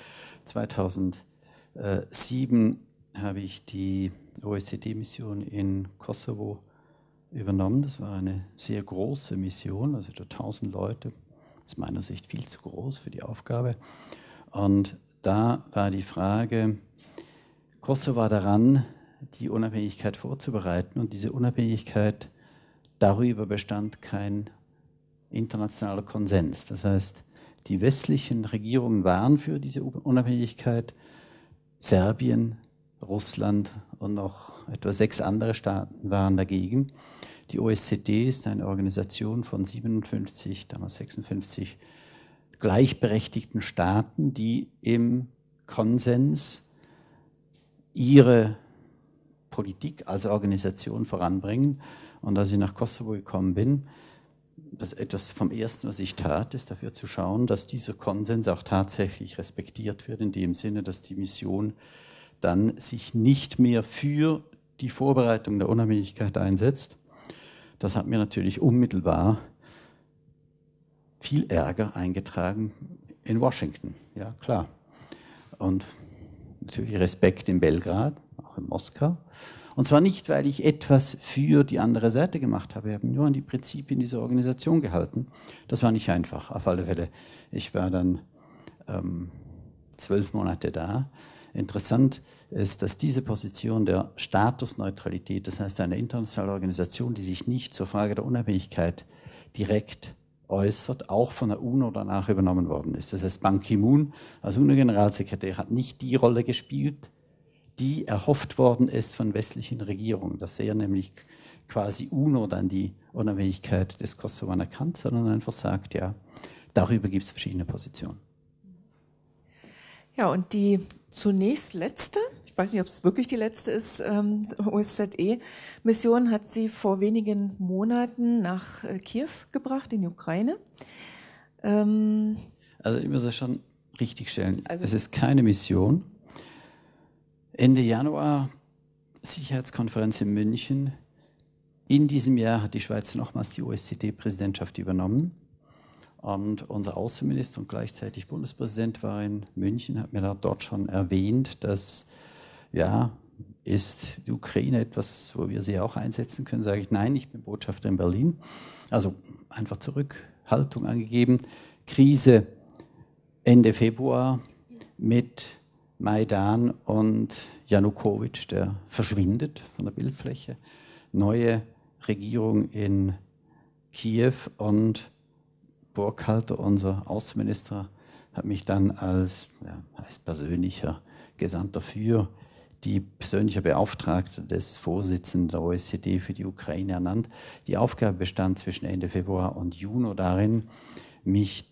2007 habe ich die OSZE-Mission in Kosovo übernommen. Das war eine sehr große Mission, also 1000 Leute aus meiner Sicht viel zu groß für die Aufgabe. Und da war die Frage, Kosovo war daran, die Unabhängigkeit vorzubereiten und diese Unabhängigkeit, darüber bestand kein internationaler Konsens. Das heißt, die westlichen Regierungen waren für diese Unabhängigkeit, Serbien, Russland und noch etwa sechs andere Staaten waren dagegen. Die OSZE ist eine Organisation von 57, damals 56 gleichberechtigten Staaten, die im Konsens ihre Politik als Organisation voranbringen. Und als ich nach Kosovo gekommen bin, das etwas vom Ersten, was ich tat, ist dafür zu schauen, dass dieser Konsens auch tatsächlich respektiert wird, in dem Sinne, dass die Mission dann sich nicht mehr für die Vorbereitung der Unabhängigkeit einsetzt, das hat mir natürlich unmittelbar viel Ärger eingetragen in Washington, ja klar. Und natürlich Respekt in Belgrad, auch in Moskau. Und zwar nicht, weil ich etwas für die andere Seite gemacht habe, ich habe nur an die Prinzipien dieser Organisation gehalten. Das war nicht einfach, auf alle Fälle. Ich war dann ähm, zwölf Monate da Interessant ist, dass diese Position der Statusneutralität, das heißt eine internationale Organisation, die sich nicht zur Frage der Unabhängigkeit direkt äußert, auch von der UNO danach übernommen worden ist. Das heißt, Ban Ki-moon als UNO-Generalsekretär hat nicht die Rolle gespielt, die erhofft worden ist von westlichen Regierungen, dass er nämlich quasi UNO dann die Unabhängigkeit des Kosovo anerkannt, sondern einfach sagt, ja, darüber gibt es verschiedene Positionen. Ja, und die zunächst letzte, ich weiß nicht, ob es wirklich die letzte ist, ähm, OSZE-Mission hat sie vor wenigen Monaten nach äh, Kiew gebracht, in die Ukraine. Ähm, also ich muss das schon richtig stellen. Also es ist keine Mission. Ende Januar Sicherheitskonferenz in München. In diesem Jahr hat die Schweiz nochmals die OSZE-Präsidentschaft übernommen. Und unser Außenminister und gleichzeitig Bundespräsident war in München, hat mir da dort schon erwähnt, dass ja, ist die Ukraine etwas, wo wir sie auch einsetzen können? Sage ich, nein, ich bin Botschafter in Berlin. Also einfach Zurückhaltung angegeben. Krise Ende Februar mit Maidan und Janukowitsch, der verschwindet von der Bildfläche. Neue Regierung in Kiew und Burkhalter, unser Außenminister, hat mich dann als ja, heißt persönlicher Gesandter für die persönliche Beauftragte des Vorsitzenden der OECD für die Ukraine ernannt. Die Aufgabe bestand zwischen Ende Februar und Juni darin, mich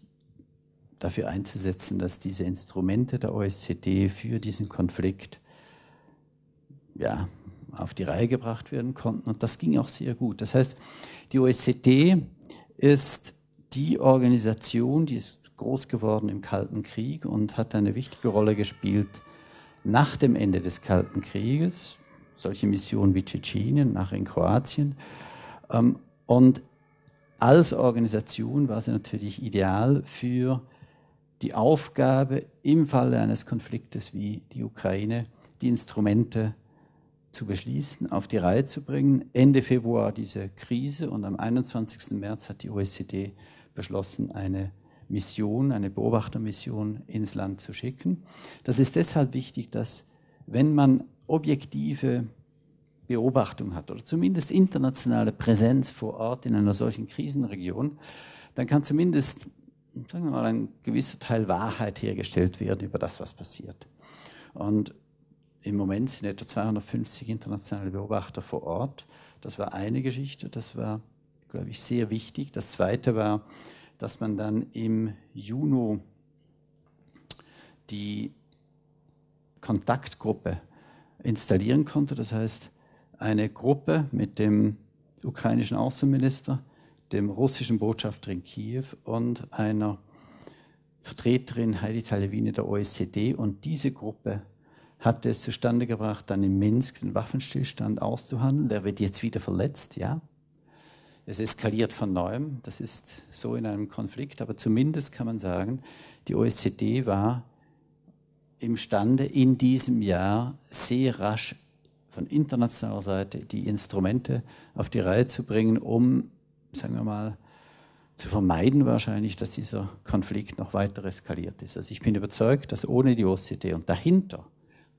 dafür einzusetzen, dass diese Instrumente der OSZE für diesen Konflikt ja, auf die Reihe gebracht werden konnten. Und das ging auch sehr gut. Das heißt, die OSZE ist die Organisation, die ist groß geworden im Kalten Krieg und hat eine wichtige Rolle gespielt nach dem Ende des Kalten Krieges. Solche Missionen wie Tschetschenien, nachher in Kroatien. Ähm, und als Organisation war sie natürlich ideal für die Aufgabe, im Falle eines Konfliktes wie die Ukraine, die Instrumente zu beschließen, auf die Reihe zu bringen. Ende Februar diese Krise und am 21. März hat die OECD beschlossen, eine Mission, eine Beobachtermission ins Land zu schicken. Das ist deshalb wichtig, dass wenn man objektive Beobachtung hat oder zumindest internationale Präsenz vor Ort in einer solchen Krisenregion, dann kann zumindest sagen wir mal, ein gewisser Teil Wahrheit hergestellt werden über das, was passiert. Und im Moment sind etwa 250 internationale Beobachter vor Ort. Das war eine Geschichte, das war, glaube ich, sehr wichtig. Das zweite war, dass man dann im Juni die Kontaktgruppe installieren konnte. Das heißt, eine Gruppe mit dem ukrainischen Außenminister, dem russischen Botschafter in Kiew und einer Vertreterin Heidi Talevine der OECD. Und diese Gruppe hat es zustande gebracht, dann in Minsk den Waffenstillstand auszuhandeln. Der wird jetzt wieder verletzt, ja. Es eskaliert von neuem, das ist so in einem Konflikt, aber zumindest kann man sagen, die OECD war imstande, in diesem Jahr sehr rasch von internationaler Seite die Instrumente auf die Reihe zu bringen, um, sagen wir mal, zu vermeiden wahrscheinlich, dass dieser Konflikt noch weiter eskaliert ist. Also ich bin überzeugt, dass ohne die OECD und dahinter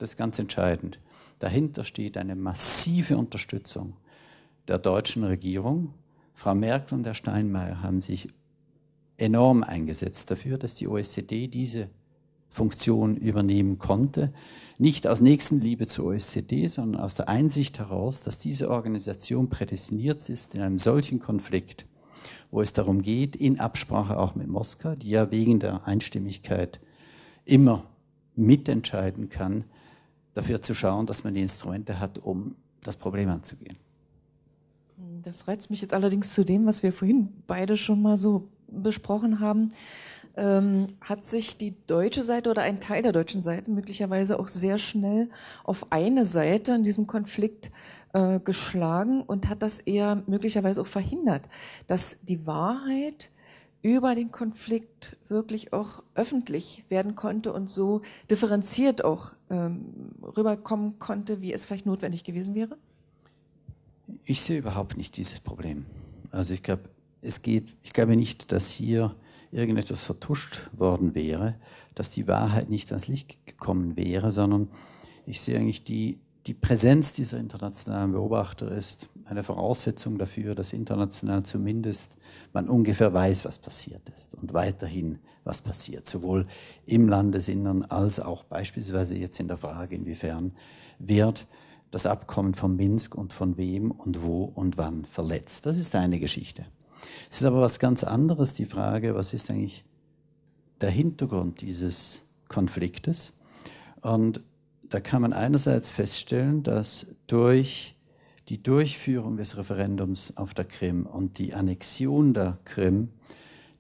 das ist ganz entscheidend. Dahinter steht eine massive Unterstützung der deutschen Regierung. Frau Merkel und Herr Steinmeier haben sich enorm eingesetzt dafür, dass die OECD diese Funktion übernehmen konnte. Nicht aus Nächstenliebe zur OECD, sondern aus der Einsicht heraus, dass diese Organisation prädestiniert ist in einem solchen Konflikt, wo es darum geht, in Absprache auch mit Moskau, die ja wegen der Einstimmigkeit immer mitentscheiden kann, dafür zu schauen, dass man die Instrumente hat, um das Problem anzugehen. Das reizt mich jetzt allerdings zu dem, was wir vorhin beide schon mal so besprochen haben. Ähm, hat sich die deutsche Seite oder ein Teil der deutschen Seite möglicherweise auch sehr schnell auf eine Seite in diesem Konflikt äh, geschlagen und hat das eher möglicherweise auch verhindert, dass die Wahrheit über den Konflikt wirklich auch öffentlich werden konnte und so differenziert auch ähm, rüberkommen konnte, wie es vielleicht notwendig gewesen wäre? Ich sehe überhaupt nicht dieses Problem. Also ich glaube, es geht, ich glaube nicht, dass hier irgendetwas vertuscht worden wäre, dass die Wahrheit nicht ans Licht gekommen wäre, sondern ich sehe eigentlich die, die Präsenz dieser internationalen Beobachter ist eine Voraussetzung dafür, dass international zumindest man ungefähr weiß, was passiert ist und weiterhin was passiert, sowohl im Landesinnern als auch beispielsweise jetzt in der Frage, inwiefern wird das Abkommen von Minsk und von wem und wo und wann verletzt. Das ist eine Geschichte. Es ist aber was ganz anderes, die Frage, was ist eigentlich der Hintergrund dieses Konfliktes? Und da kann man einerseits feststellen, dass durch die Durchführung des Referendums auf der Krim und die Annexion der Krim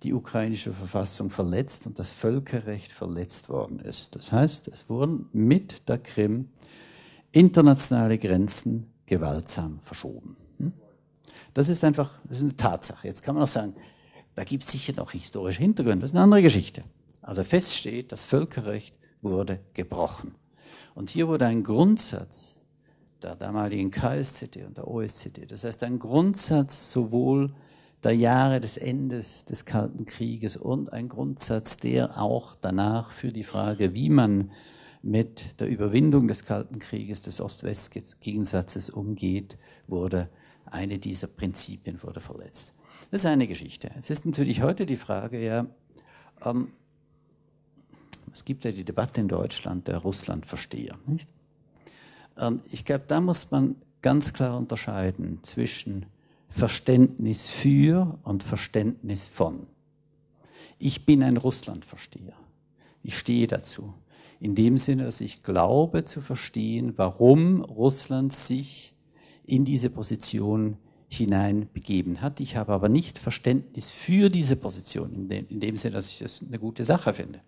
die ukrainische Verfassung verletzt und das Völkerrecht verletzt worden ist. Das heißt, es wurden mit der Krim internationale Grenzen gewaltsam verschoben. Hm? Das ist einfach das ist eine Tatsache. Jetzt kann man auch sagen, da gibt es sicher noch historische Hintergründe. Das ist eine andere Geschichte. Also feststeht, das Völkerrecht wurde gebrochen. Und hier wurde ein Grundsatz der damaligen KSZD und der OSZD, das heißt ein Grundsatz sowohl der Jahre des Endes des Kalten Krieges und ein Grundsatz, der auch danach für die Frage, wie man mit der Überwindung des Kalten Krieges, des Ost-West-Gegensatzes umgeht, wurde eine dieser Prinzipien wurde verletzt. Das ist eine Geschichte. Es ist natürlich heute die Frage, ja, ähm, es gibt ja die Debatte in Deutschland der Russlandversteher, nicht? Ähm, ich glaube, da muss man ganz klar unterscheiden zwischen Verständnis für und Verständnis von. Ich bin ein Russlandversteher. Ich stehe dazu. In dem Sinne, dass ich glaube zu verstehen, warum Russland sich in diese Position hineinbegeben hat. Ich habe aber nicht Verständnis für diese Position, in dem, in dem Sinne, dass ich das eine gute Sache finde.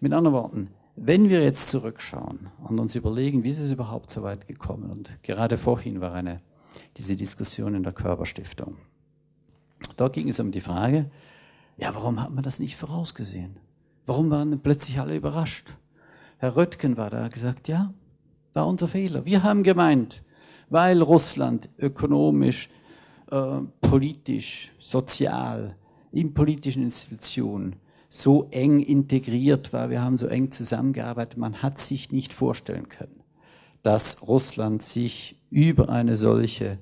Mit anderen Worten, wenn wir jetzt zurückschauen und uns überlegen, wie ist es überhaupt so weit gekommen, und gerade vorhin war eine, diese Diskussion in der Körperstiftung. Da ging es um die Frage, ja, warum hat man das nicht vorausgesehen? Warum waren plötzlich alle überrascht? Herr Röttgen war da, gesagt, ja, war unser Fehler. Wir haben gemeint, weil Russland ökonomisch, äh, politisch, sozial, in politischen Institutionen so eng integriert war, wir haben so eng zusammengearbeitet, man hat sich nicht vorstellen können, dass Russland sich über eine solche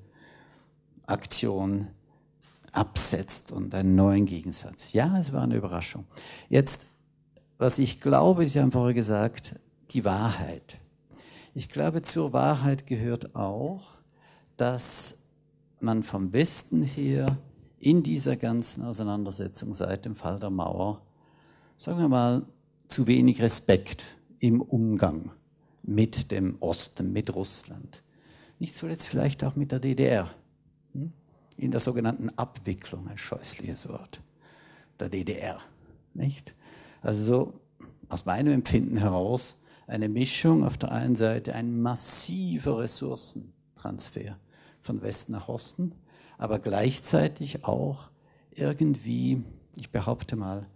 Aktion absetzt und einen neuen Gegensatz. Ja, es war eine Überraschung. Jetzt, was ich glaube, Sie haben vorher gesagt, die Wahrheit. Ich glaube, zur Wahrheit gehört auch, dass man vom Westen her in dieser ganzen Auseinandersetzung seit dem Fall der Mauer, sagen wir mal, zu wenig Respekt im Umgang mit dem Osten, mit Russland. Nicht zuletzt vielleicht auch mit der DDR. Hm? In der sogenannten Abwicklung, ein scheußliches Wort, der DDR. Nicht? Also so aus meinem Empfinden heraus eine Mischung auf der einen Seite, ein massiver Ressourcentransfer von Westen nach Osten, aber gleichzeitig auch irgendwie, ich behaupte mal,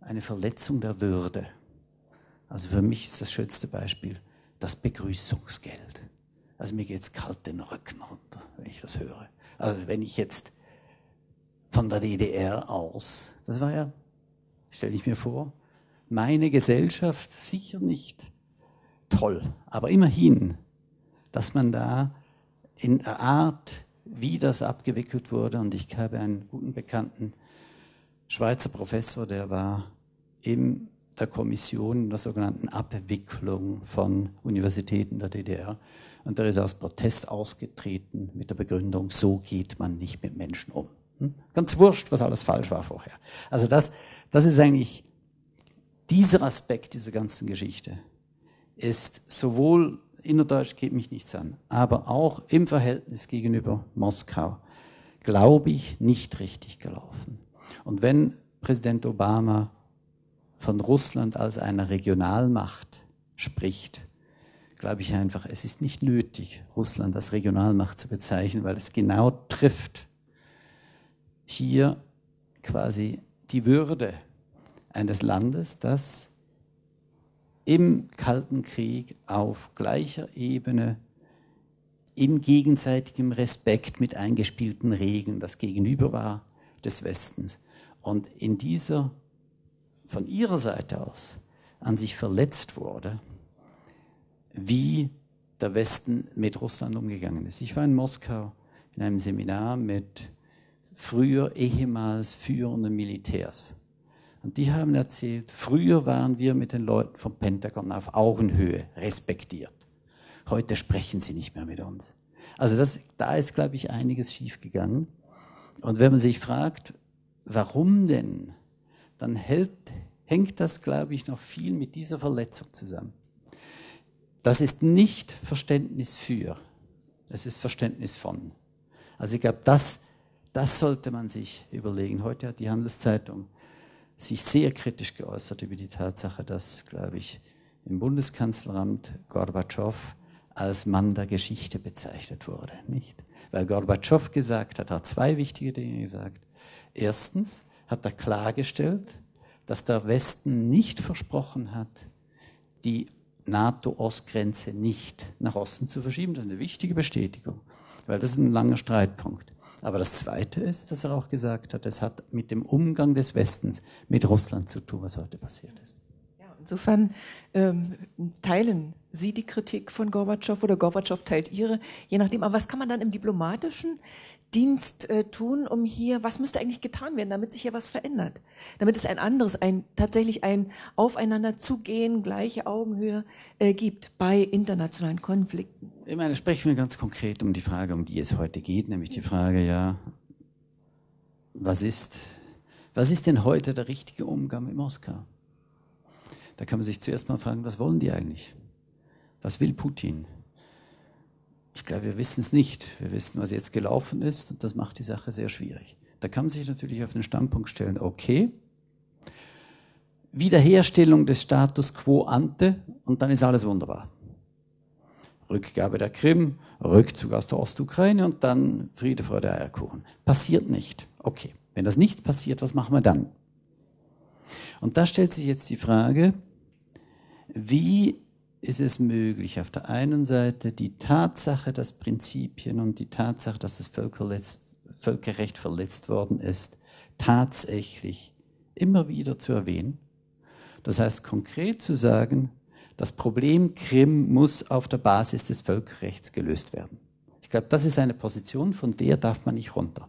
eine Verletzung der Würde. Also für mich ist das schönste Beispiel das Begrüßungsgeld. Also mir geht es kalt den Rücken runter, wenn ich das höre. Also wenn ich jetzt von der DDR aus, das war ja, stelle ich mir vor, meine Gesellschaft sicher nicht toll, aber immerhin, dass man da in der Art, wie das abgewickelt wurde, und ich habe einen guten Bekannten, Schweizer Professor, der war in der Kommission der sogenannten Abwicklung von Universitäten der DDR. Und der ist aus Protest ausgetreten mit der Begründung, so geht man nicht mit Menschen um. Hm? Ganz wurscht, was alles falsch war vorher. Also das, das ist eigentlich dieser Aspekt dieser ganzen Geschichte ist sowohl innerdeutsch geht mich nichts an, aber auch im Verhältnis gegenüber Moskau, glaube ich, nicht richtig gelaufen. Und wenn Präsident Obama von Russland als einer Regionalmacht spricht, glaube ich einfach, es ist nicht nötig, Russland als Regionalmacht zu bezeichnen, weil es genau trifft hier quasi die Würde eines Landes, das im Kalten Krieg auf gleicher Ebene in gegenseitigem Respekt mit eingespielten Regeln das Gegenüber war des Westens. Und in dieser von ihrer Seite aus an sich verletzt wurde, wie der Westen mit Russland umgegangen ist. Ich war in Moskau in einem Seminar mit früher ehemals führenden Militärs. Und die haben erzählt, früher waren wir mit den Leuten vom Pentagon auf Augenhöhe respektiert. Heute sprechen sie nicht mehr mit uns. Also das, da ist, glaube ich, einiges schiefgegangen. Und wenn man sich fragt, warum denn, dann hält, hängt das, glaube ich, noch viel mit dieser Verletzung zusammen. Das ist nicht Verständnis für, es ist Verständnis von. Also ich glaube, das, das sollte man sich überlegen. Heute hat die Handelszeitung sich sehr kritisch geäußert über die Tatsache, dass, glaube ich, im Bundeskanzleramt Gorbatschow als Mann der Geschichte bezeichnet wurde. Nicht? Weil Gorbatschow gesagt hat, hat zwei wichtige Dinge gesagt. Erstens hat er klargestellt, dass der Westen nicht versprochen hat, die NATO-Ostgrenze nicht nach Osten zu verschieben. Das ist eine wichtige Bestätigung, weil das ist ein langer Streitpunkt. Aber das Zweite ist, dass er auch gesagt hat, es hat mit dem Umgang des Westens mit Russland zu tun, was heute passiert ist. Ja, insofern ähm, teilen Sie die Kritik von Gorbatschow oder Gorbatschow teilt Ihre, je nachdem. Aber was kann man dann im diplomatischen Dienst äh, tun, um hier, was müsste eigentlich getan werden, damit sich hier was verändert? Damit es ein anderes, ein tatsächlich ein Aufeinander zugehen, gleiche Augenhöhe äh, gibt bei internationalen Konflikten. Ich meine, sprechen wir ganz konkret um die Frage, um die es heute geht, nämlich die Frage, ja, was ist, Was ist denn heute der richtige Umgang mit Moskau? Da kann man sich zuerst mal fragen, was wollen die eigentlich? Was will Putin? Ich glaube, wir wissen es nicht. Wir wissen, was jetzt gelaufen ist und das macht die Sache sehr schwierig. Da kann man sich natürlich auf den Standpunkt stellen, okay, Wiederherstellung des Status quo ante und dann ist alles wunderbar. Rückgabe der Krim, Rückzug aus der Ostukraine und dann Friede, Freude, Eierkuchen. Passiert nicht. Okay. Wenn das nicht passiert, was machen wir dann? Und da stellt sich jetzt die Frage, wie ist es möglich, auf der einen Seite die Tatsache, dass Prinzipien und die Tatsache, dass das Völkerrecht verletzt worden ist, tatsächlich immer wieder zu erwähnen. Das heißt konkret zu sagen, das Problem Krim muss auf der Basis des Völkerrechts gelöst werden. Ich glaube, das ist eine Position, von der darf man nicht runter.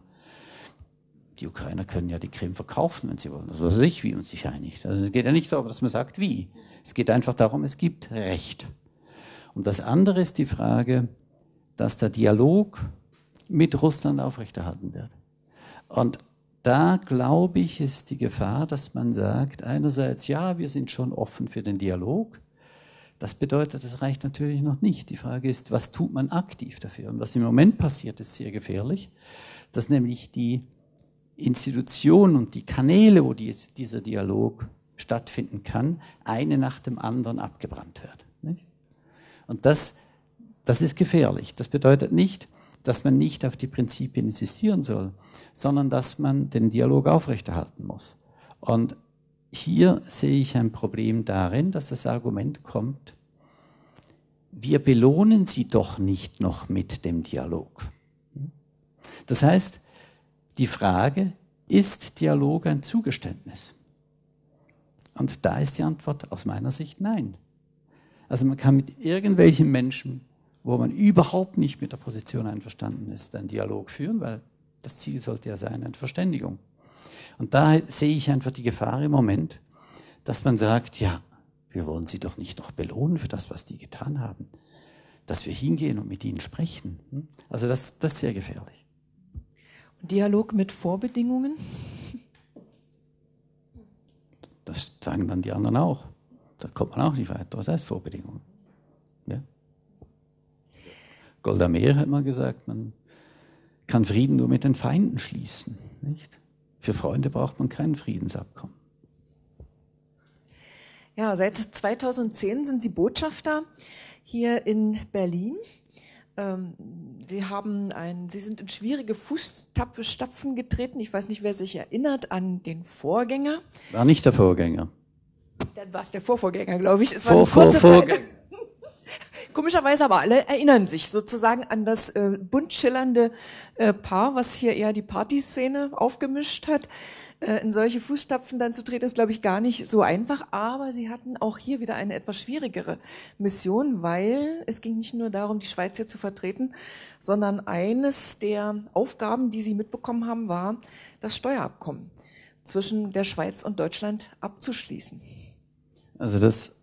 Die Ukrainer können ja die Krim verkaufen, wenn sie wollen. Das weiß ich, wie man sich einigt. Also es geht ja nicht darum, dass man sagt, wie. Es geht einfach darum, es gibt Recht. Und das andere ist die Frage, dass der Dialog mit Russland aufrechterhalten wird. Und da glaube ich, ist die Gefahr, dass man sagt, einerseits, ja, wir sind schon offen für den Dialog. Das bedeutet, das reicht natürlich noch nicht. Die Frage ist, was tut man aktiv dafür? Und was im Moment passiert, ist sehr gefährlich, dass nämlich die Institutionen und die Kanäle, wo die, dieser Dialog stattfinden kann, eine nach dem anderen abgebrannt wird. Und das, das ist gefährlich. Das bedeutet nicht, dass man nicht auf die Prinzipien insistieren soll, sondern dass man den Dialog aufrechterhalten muss. Und hier sehe ich ein Problem darin, dass das Argument kommt, wir belohnen sie doch nicht noch mit dem Dialog. Das heißt, die Frage, ist Dialog ein Zugeständnis? Und da ist die Antwort aus meiner Sicht nein. Also man kann mit irgendwelchen Menschen, wo man überhaupt nicht mit der Position einverstanden ist, einen Dialog führen, weil das Ziel sollte ja sein, eine Verständigung. Und da sehe ich einfach die Gefahr im Moment, dass man sagt, ja, wir wollen sie doch nicht noch belohnen für das, was die getan haben. Dass wir hingehen und mit ihnen sprechen. Hm? Also das, das ist sehr gefährlich. Dialog mit Vorbedingungen? Das sagen dann die anderen auch. Da kommt man auch nicht weiter. Was heißt Vorbedingungen? Ja? Golda Meir hat mal gesagt, man kann Frieden nur mit den Feinden schließen. Nicht? Für Freunde braucht man kein Friedensabkommen. Ja, seit 2010 sind Sie Botschafter hier in Berlin. Ähm, Sie haben ein, Sie sind in schwierige Fußstapfen getreten. Ich weiß nicht, wer sich erinnert an den Vorgänger. War nicht der Vorgänger. Dann war es der Vorvorgänger, glaube ich. Es war vor, eine kurze vor, Zeit. Komischerweise aber alle erinnern sich sozusagen an das äh, bunt schillernde äh, Paar, was hier eher die Partyszene aufgemischt hat. Äh, in solche Fußstapfen dann zu treten, ist, glaube ich, gar nicht so einfach. Aber sie hatten auch hier wieder eine etwas schwierigere Mission, weil es ging nicht nur darum, die Schweiz hier zu vertreten, sondern eines der Aufgaben, die sie mitbekommen haben, war, das Steuerabkommen zwischen der Schweiz und Deutschland abzuschließen. Also das,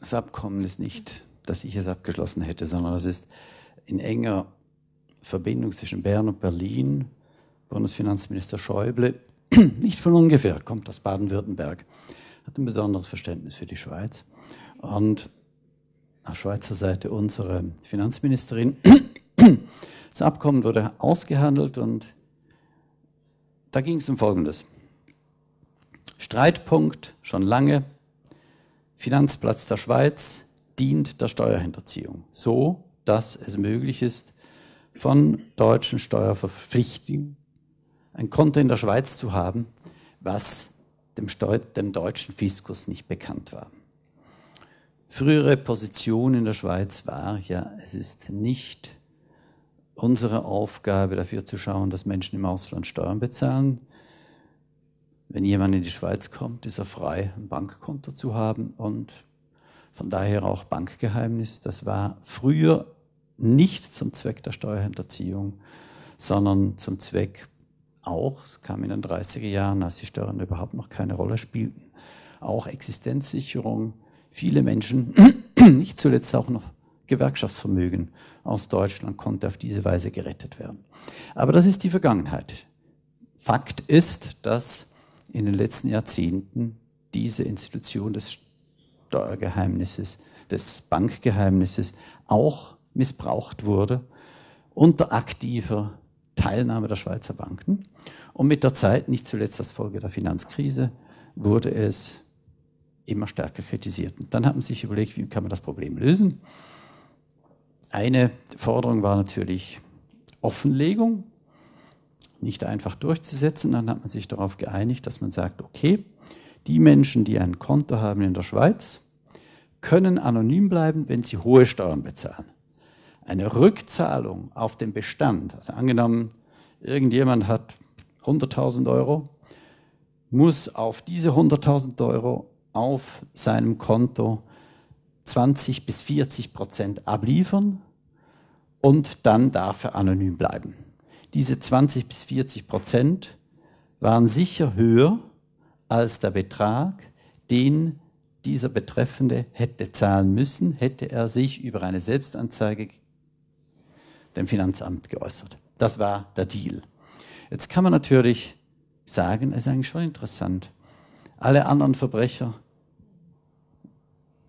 das Abkommen ist nicht, dass ich es abgeschlossen hätte, sondern das ist in enger Verbindung zwischen Bern und Berlin. Bundesfinanzminister Schäuble nicht von ungefähr, kommt aus Baden-Württemberg, hat ein besonderes Verständnis für die Schweiz. Und auf Schweizer Seite unsere Finanzministerin. Das Abkommen wurde ausgehandelt und da ging es um Folgendes. Streitpunkt schon lange, Finanzplatz der Schweiz dient der Steuerhinterziehung, so dass es möglich ist, von deutschen Steuerverpflichtungen ein Konto in der Schweiz zu haben, was dem, Steu dem deutschen Fiskus nicht bekannt war. Frühere Position in der Schweiz war ja, es ist nicht unsere Aufgabe dafür zu schauen, dass Menschen im Ausland Steuern bezahlen. Wenn jemand in die Schweiz kommt, ist er frei, ein Bankkonto zu haben und von daher auch Bankgeheimnis. Das war früher nicht zum Zweck der Steuerhinterziehung, sondern zum Zweck auch, es kam in den 30er Jahren, als die Steuern überhaupt noch keine Rolle spielten, auch Existenzsicherung. Viele Menschen, nicht zuletzt auch noch Gewerkschaftsvermögen aus Deutschland konnte auf diese Weise gerettet werden. Aber das ist die Vergangenheit. Fakt ist, dass in den letzten Jahrzehnten diese Institution des Steuergeheimnisses, des Bankgeheimnisses auch missbraucht wurde unter aktiver Teilnahme der Schweizer Banken. Und mit der Zeit, nicht zuletzt als Folge der Finanzkrise, wurde es immer stärker kritisiert. Und dann hat man sich überlegt, wie kann man das Problem lösen. Eine Forderung war natürlich Offenlegung, nicht einfach durchzusetzen. Dann hat man sich darauf geeinigt, dass man sagt, okay, die Menschen, die ein Konto haben in der Schweiz, können anonym bleiben, wenn sie hohe Steuern bezahlen. Eine Rückzahlung auf den Bestand, also angenommen, irgendjemand hat 100.000 Euro, muss auf diese 100.000 Euro auf seinem Konto 20 bis 40 Prozent abliefern und dann darf er anonym bleiben. Diese 20 bis 40 Prozent waren sicher höher als der Betrag, den dieser Betreffende hätte zahlen müssen, hätte er sich über eine Selbstanzeige dem Finanzamt geäußert. Das war der Deal. Jetzt kann man natürlich sagen, es ist eigentlich schon interessant. Alle anderen Verbrecher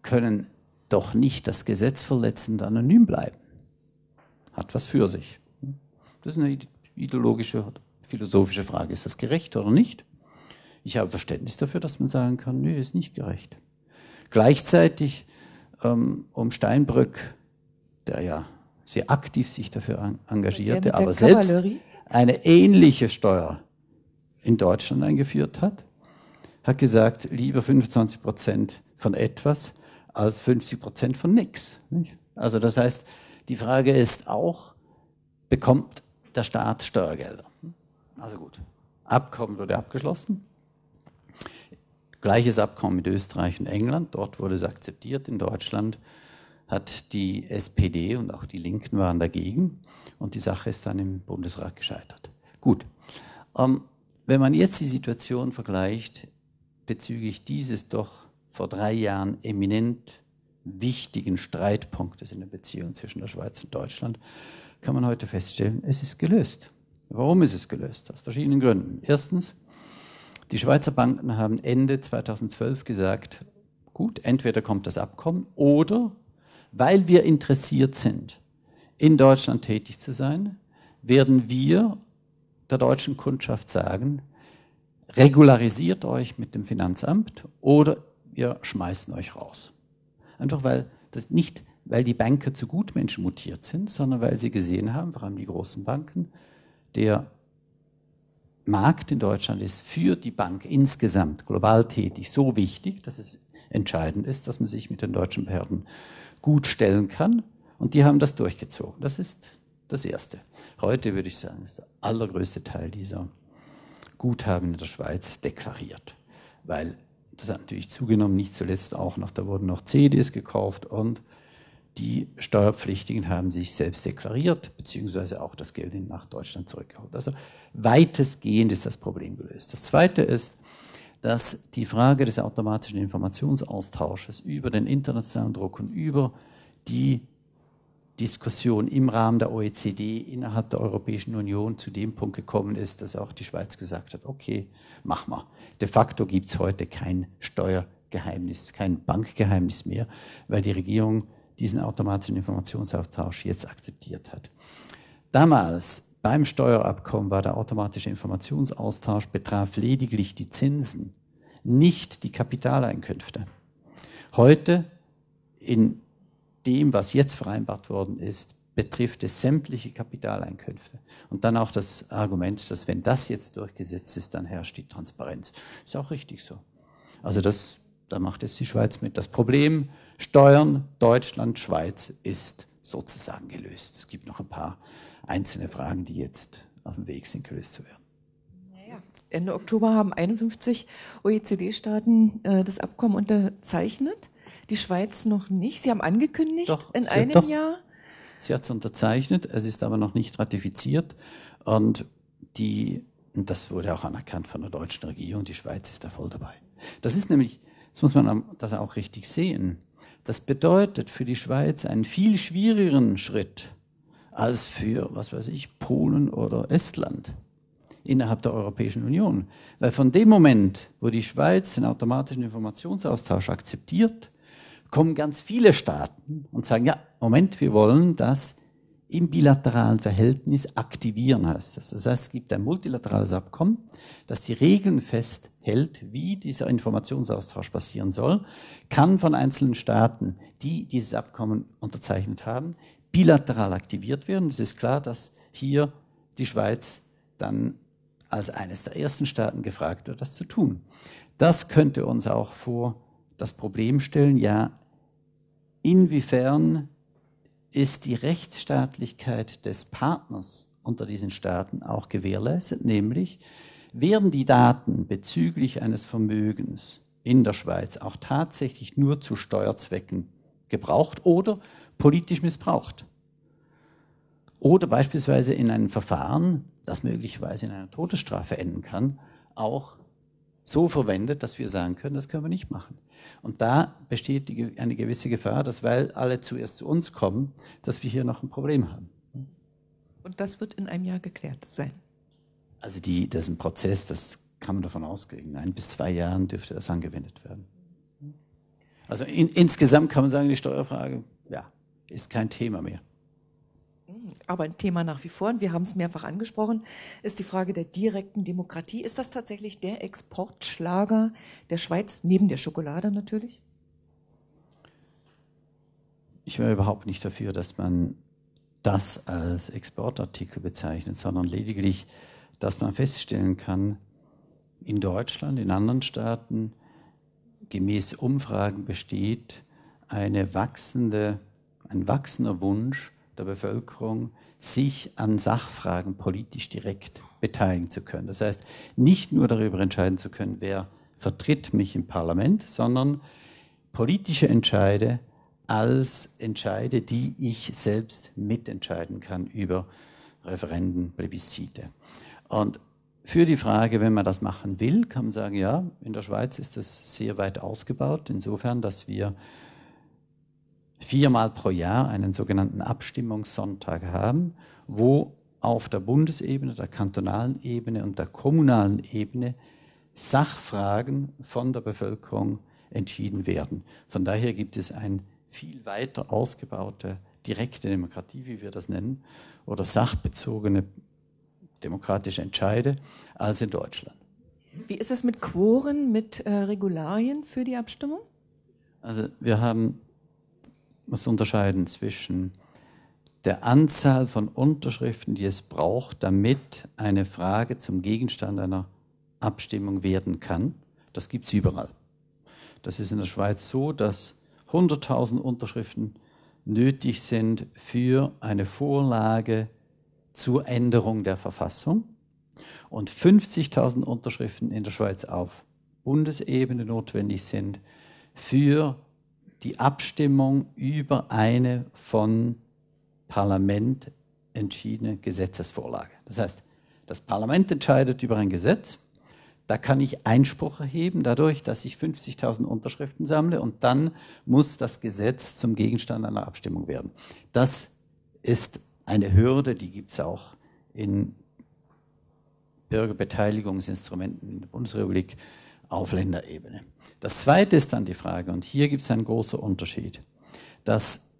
können doch nicht das Gesetz verletzend anonym bleiben. Hat was für sich. Das ist eine ideologische, philosophische Frage. Ist das gerecht oder nicht? Ich habe Verständnis dafür, dass man sagen kann, nö, ist nicht gerecht. Gleichzeitig, ähm, um Steinbrück, der ja sehr aktiv sich dafür engagierte, aber selbst eine ähnliche Steuer in Deutschland eingeführt hat, hat gesagt, lieber 25 Prozent von etwas als 50 Prozent von nichts. Also das heißt, die Frage ist auch, bekommt der Staat Steuergelder? Also gut, Abkommen wurde abgeschlossen. Gleiches Abkommen mit Österreich und England, dort wurde es akzeptiert, in Deutschland hat die SPD und auch die Linken waren dagegen und die Sache ist dann im Bundesrat gescheitert. Gut, ähm, wenn man jetzt die Situation vergleicht bezüglich dieses doch vor drei Jahren eminent wichtigen Streitpunktes in der Beziehung zwischen der Schweiz und Deutschland, kann man heute feststellen, es ist gelöst. Warum ist es gelöst? Aus verschiedenen Gründen. Erstens, die Schweizer Banken haben Ende 2012 gesagt, gut, entweder kommt das Abkommen oder weil wir interessiert sind, in Deutschland tätig zu sein, werden wir der deutschen Kundschaft sagen, regularisiert euch mit dem Finanzamt oder wir schmeißen euch raus. Einfach weil das nicht, weil die Banker zu Gutmenschen mutiert sind, sondern weil sie gesehen haben, vor allem die großen Banken, der Markt in Deutschland ist für die Bank insgesamt global tätig so wichtig, dass es entscheidend ist, dass man sich mit den deutschen Behörden gut stellen kann. Und die haben das durchgezogen. Das ist das Erste. Heute würde ich sagen, ist der allergrößte Teil dieser Guthaben in der Schweiz deklariert. Weil das hat natürlich zugenommen, nicht zuletzt auch noch, da wurden noch CDs gekauft und die Steuerpflichtigen haben sich selbst deklariert, beziehungsweise auch das Geld nach Deutschland zurückgeholt. Also weitestgehend ist das Problem gelöst. Das Zweite ist, dass die Frage des automatischen Informationsaustausches über den internationalen Druck und über die Diskussion im Rahmen der OECD innerhalb der Europäischen Union zu dem Punkt gekommen ist, dass auch die Schweiz gesagt hat, okay, mach mal. De facto gibt es heute kein Steuergeheimnis, kein Bankgeheimnis mehr, weil die Regierung diesen automatischen Informationsaustausch jetzt akzeptiert hat. Damals beim Steuerabkommen war der automatische Informationsaustausch betraf lediglich die Zinsen, nicht die Kapitaleinkünfte. Heute, in dem, was jetzt vereinbart worden ist, betrifft es sämtliche Kapitaleinkünfte. Und dann auch das Argument, dass wenn das jetzt durchgesetzt ist, dann herrscht die Transparenz. Ist auch richtig so. Also das, da macht es die Schweiz mit. Das Problem Steuern Deutschland, Schweiz ist sozusagen gelöst. Es gibt noch ein paar einzelne Fragen, die jetzt auf dem Weg sind, gelöst zu werden. Ende Oktober haben 51 OECD-Staaten äh, das Abkommen unterzeichnet, die Schweiz noch nicht. Sie haben angekündigt, doch, in einem doch, Jahr. Sie hat es unterzeichnet, es ist aber noch nicht ratifiziert. Und, die, und das wurde auch anerkannt von der deutschen Regierung, die Schweiz ist da voll dabei. Das ist nämlich, jetzt muss man das auch richtig sehen, das bedeutet für die Schweiz einen viel schwierigeren Schritt als für, was weiß ich, Polen oder Estland. innerhalb der Europäischen Union. Weil von dem Moment, wo die Schweiz den automatischen Informationsaustausch akzeptiert, kommen ganz viele Staaten und sagen, ja, Moment, wir wollen das im bilateralen Verhältnis aktivieren, heißt das. Das heißt, es gibt ein multilaterales Abkommen, das die Regeln festhält, wie dieser Informationsaustausch passieren soll, kann von einzelnen Staaten, die dieses Abkommen unterzeichnet haben, bilateral aktiviert werden. Es ist klar, dass hier die Schweiz dann als eines der ersten Staaten gefragt wird, das zu tun. Das könnte uns auch vor das Problem stellen, ja, inwiefern ist die Rechtsstaatlichkeit des Partners unter diesen Staaten auch gewährleistet, nämlich werden die Daten bezüglich eines Vermögens in der Schweiz auch tatsächlich nur zu Steuerzwecken gebraucht oder politisch missbraucht. Oder beispielsweise in einem Verfahren, das möglicherweise in einer Todesstrafe enden kann, auch so verwendet, dass wir sagen können, das können wir nicht machen. Und da besteht die, eine gewisse Gefahr, dass weil alle zuerst zu uns kommen, dass wir hier noch ein Problem haben. Und das wird in einem Jahr geklärt sein. Also die, das ist ein Prozess, das kann man davon ausgehen. In ein bis zwei Jahren dürfte das angewendet werden. Also in, insgesamt kann man sagen, die Steuerfrage ja, ist kein Thema mehr. Aber ein Thema nach wie vor, und wir haben es mehrfach angesprochen, ist die Frage der direkten Demokratie. Ist das tatsächlich der Exportschlager der Schweiz, neben der Schokolade natürlich? Ich wäre überhaupt nicht dafür, dass man das als Exportartikel bezeichnet, sondern lediglich, dass man feststellen kann, in Deutschland, in anderen Staaten, gemäß Umfragen besteht eine wachsende, ein wachsender Wunsch der Bevölkerung, sich an Sachfragen politisch direkt beteiligen zu können. Das heißt, nicht nur darüber entscheiden zu können, wer vertritt mich im Parlament, sondern politische Entscheide als Entscheide, die ich selbst mitentscheiden kann über Referenden, Plebiszite. Und für die Frage, wenn man das machen will, kann man sagen, ja, in der Schweiz ist das sehr weit ausgebaut, insofern, dass wir viermal pro Jahr einen sogenannten Abstimmungssonntag haben, wo auf der Bundesebene, der kantonalen Ebene und der kommunalen Ebene Sachfragen von der Bevölkerung entschieden werden. Von daher gibt es eine viel weiter ausgebaute direkte Demokratie, wie wir das nennen, oder sachbezogene demokratische Entscheide als in Deutschland. Wie ist es mit Quoren, mit äh, Regularien für die Abstimmung? Also wir haben muss unterscheiden zwischen der Anzahl von Unterschriften, die es braucht, damit eine Frage zum Gegenstand einer Abstimmung werden kann. Das gibt es überall. Das ist in der Schweiz so, dass 100.000 Unterschriften nötig sind für eine Vorlage zur Änderung der Verfassung und 50.000 Unterschriften in der Schweiz auf Bundesebene notwendig sind für die Abstimmung über eine von Parlament entschiedene Gesetzesvorlage. Das heißt, das Parlament entscheidet über ein Gesetz, da kann ich Einspruch erheben, dadurch, dass ich 50.000 Unterschriften sammle und dann muss das Gesetz zum Gegenstand einer Abstimmung werden. Das ist eine Hürde, die gibt es auch in Bürgerbeteiligungsinstrumenten in der Bundesrepublik auf Länderebene. Das Zweite ist dann die Frage, und hier gibt es einen großen Unterschied, dass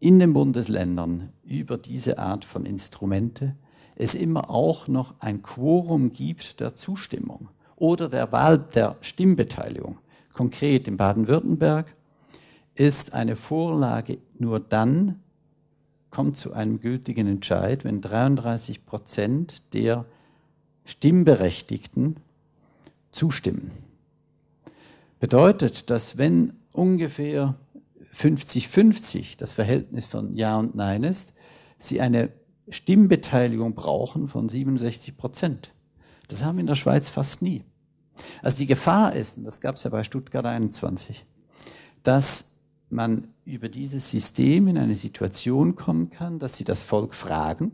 in den Bundesländern über diese Art von Instrumente es immer auch noch ein Quorum gibt der Zustimmung oder der Wahl der Stimmbeteiligung. Konkret in Baden-Württemberg ist eine Vorlage nur dann, kommt zu einem gültigen Entscheid, wenn 33 Prozent der Stimmberechtigten zustimmen. Bedeutet, dass wenn ungefähr 50-50 das Verhältnis von Ja und Nein ist, sie eine Stimmbeteiligung brauchen von 67 Prozent. Das haben wir in der Schweiz fast nie. Also die Gefahr ist, und das gab es ja bei Stuttgart 21, dass man über dieses System in eine Situation kommen kann, dass sie das Volk fragen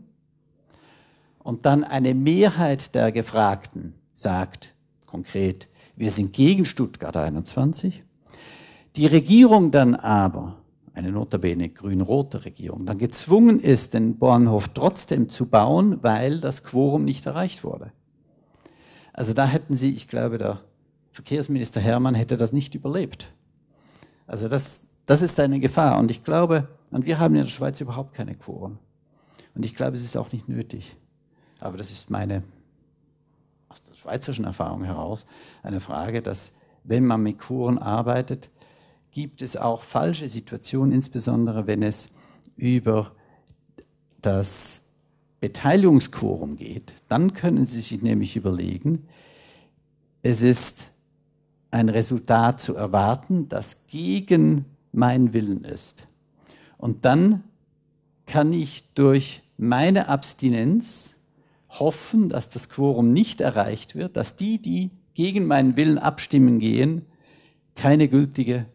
und dann eine Mehrheit der Gefragten sagt, konkret, wir sind gegen Stuttgart 21. Die Regierung dann aber eine notabene grün-rote Regierung, dann gezwungen ist, den Bahnhof trotzdem zu bauen, weil das Quorum nicht erreicht wurde. Also da hätten Sie, ich glaube, der Verkehrsminister Hermann hätte das nicht überlebt. Also das, das ist eine Gefahr. Und ich glaube, und wir haben in der Schweiz überhaupt keine Quoren. Und ich glaube, es ist auch nicht nötig. Aber das ist meine, schweizerischen Erfahrung heraus, eine Frage, dass wenn man mit Quoren arbeitet, gibt es auch falsche Situationen, insbesondere wenn es über das Beteiligungsquorum geht. Dann können Sie sich nämlich überlegen, es ist ein Resultat zu erwarten, das gegen meinen Willen ist. Und dann kann ich durch meine Abstinenz hoffen, dass das Quorum nicht erreicht wird, dass die, die gegen meinen Willen abstimmen gehen, keine gültige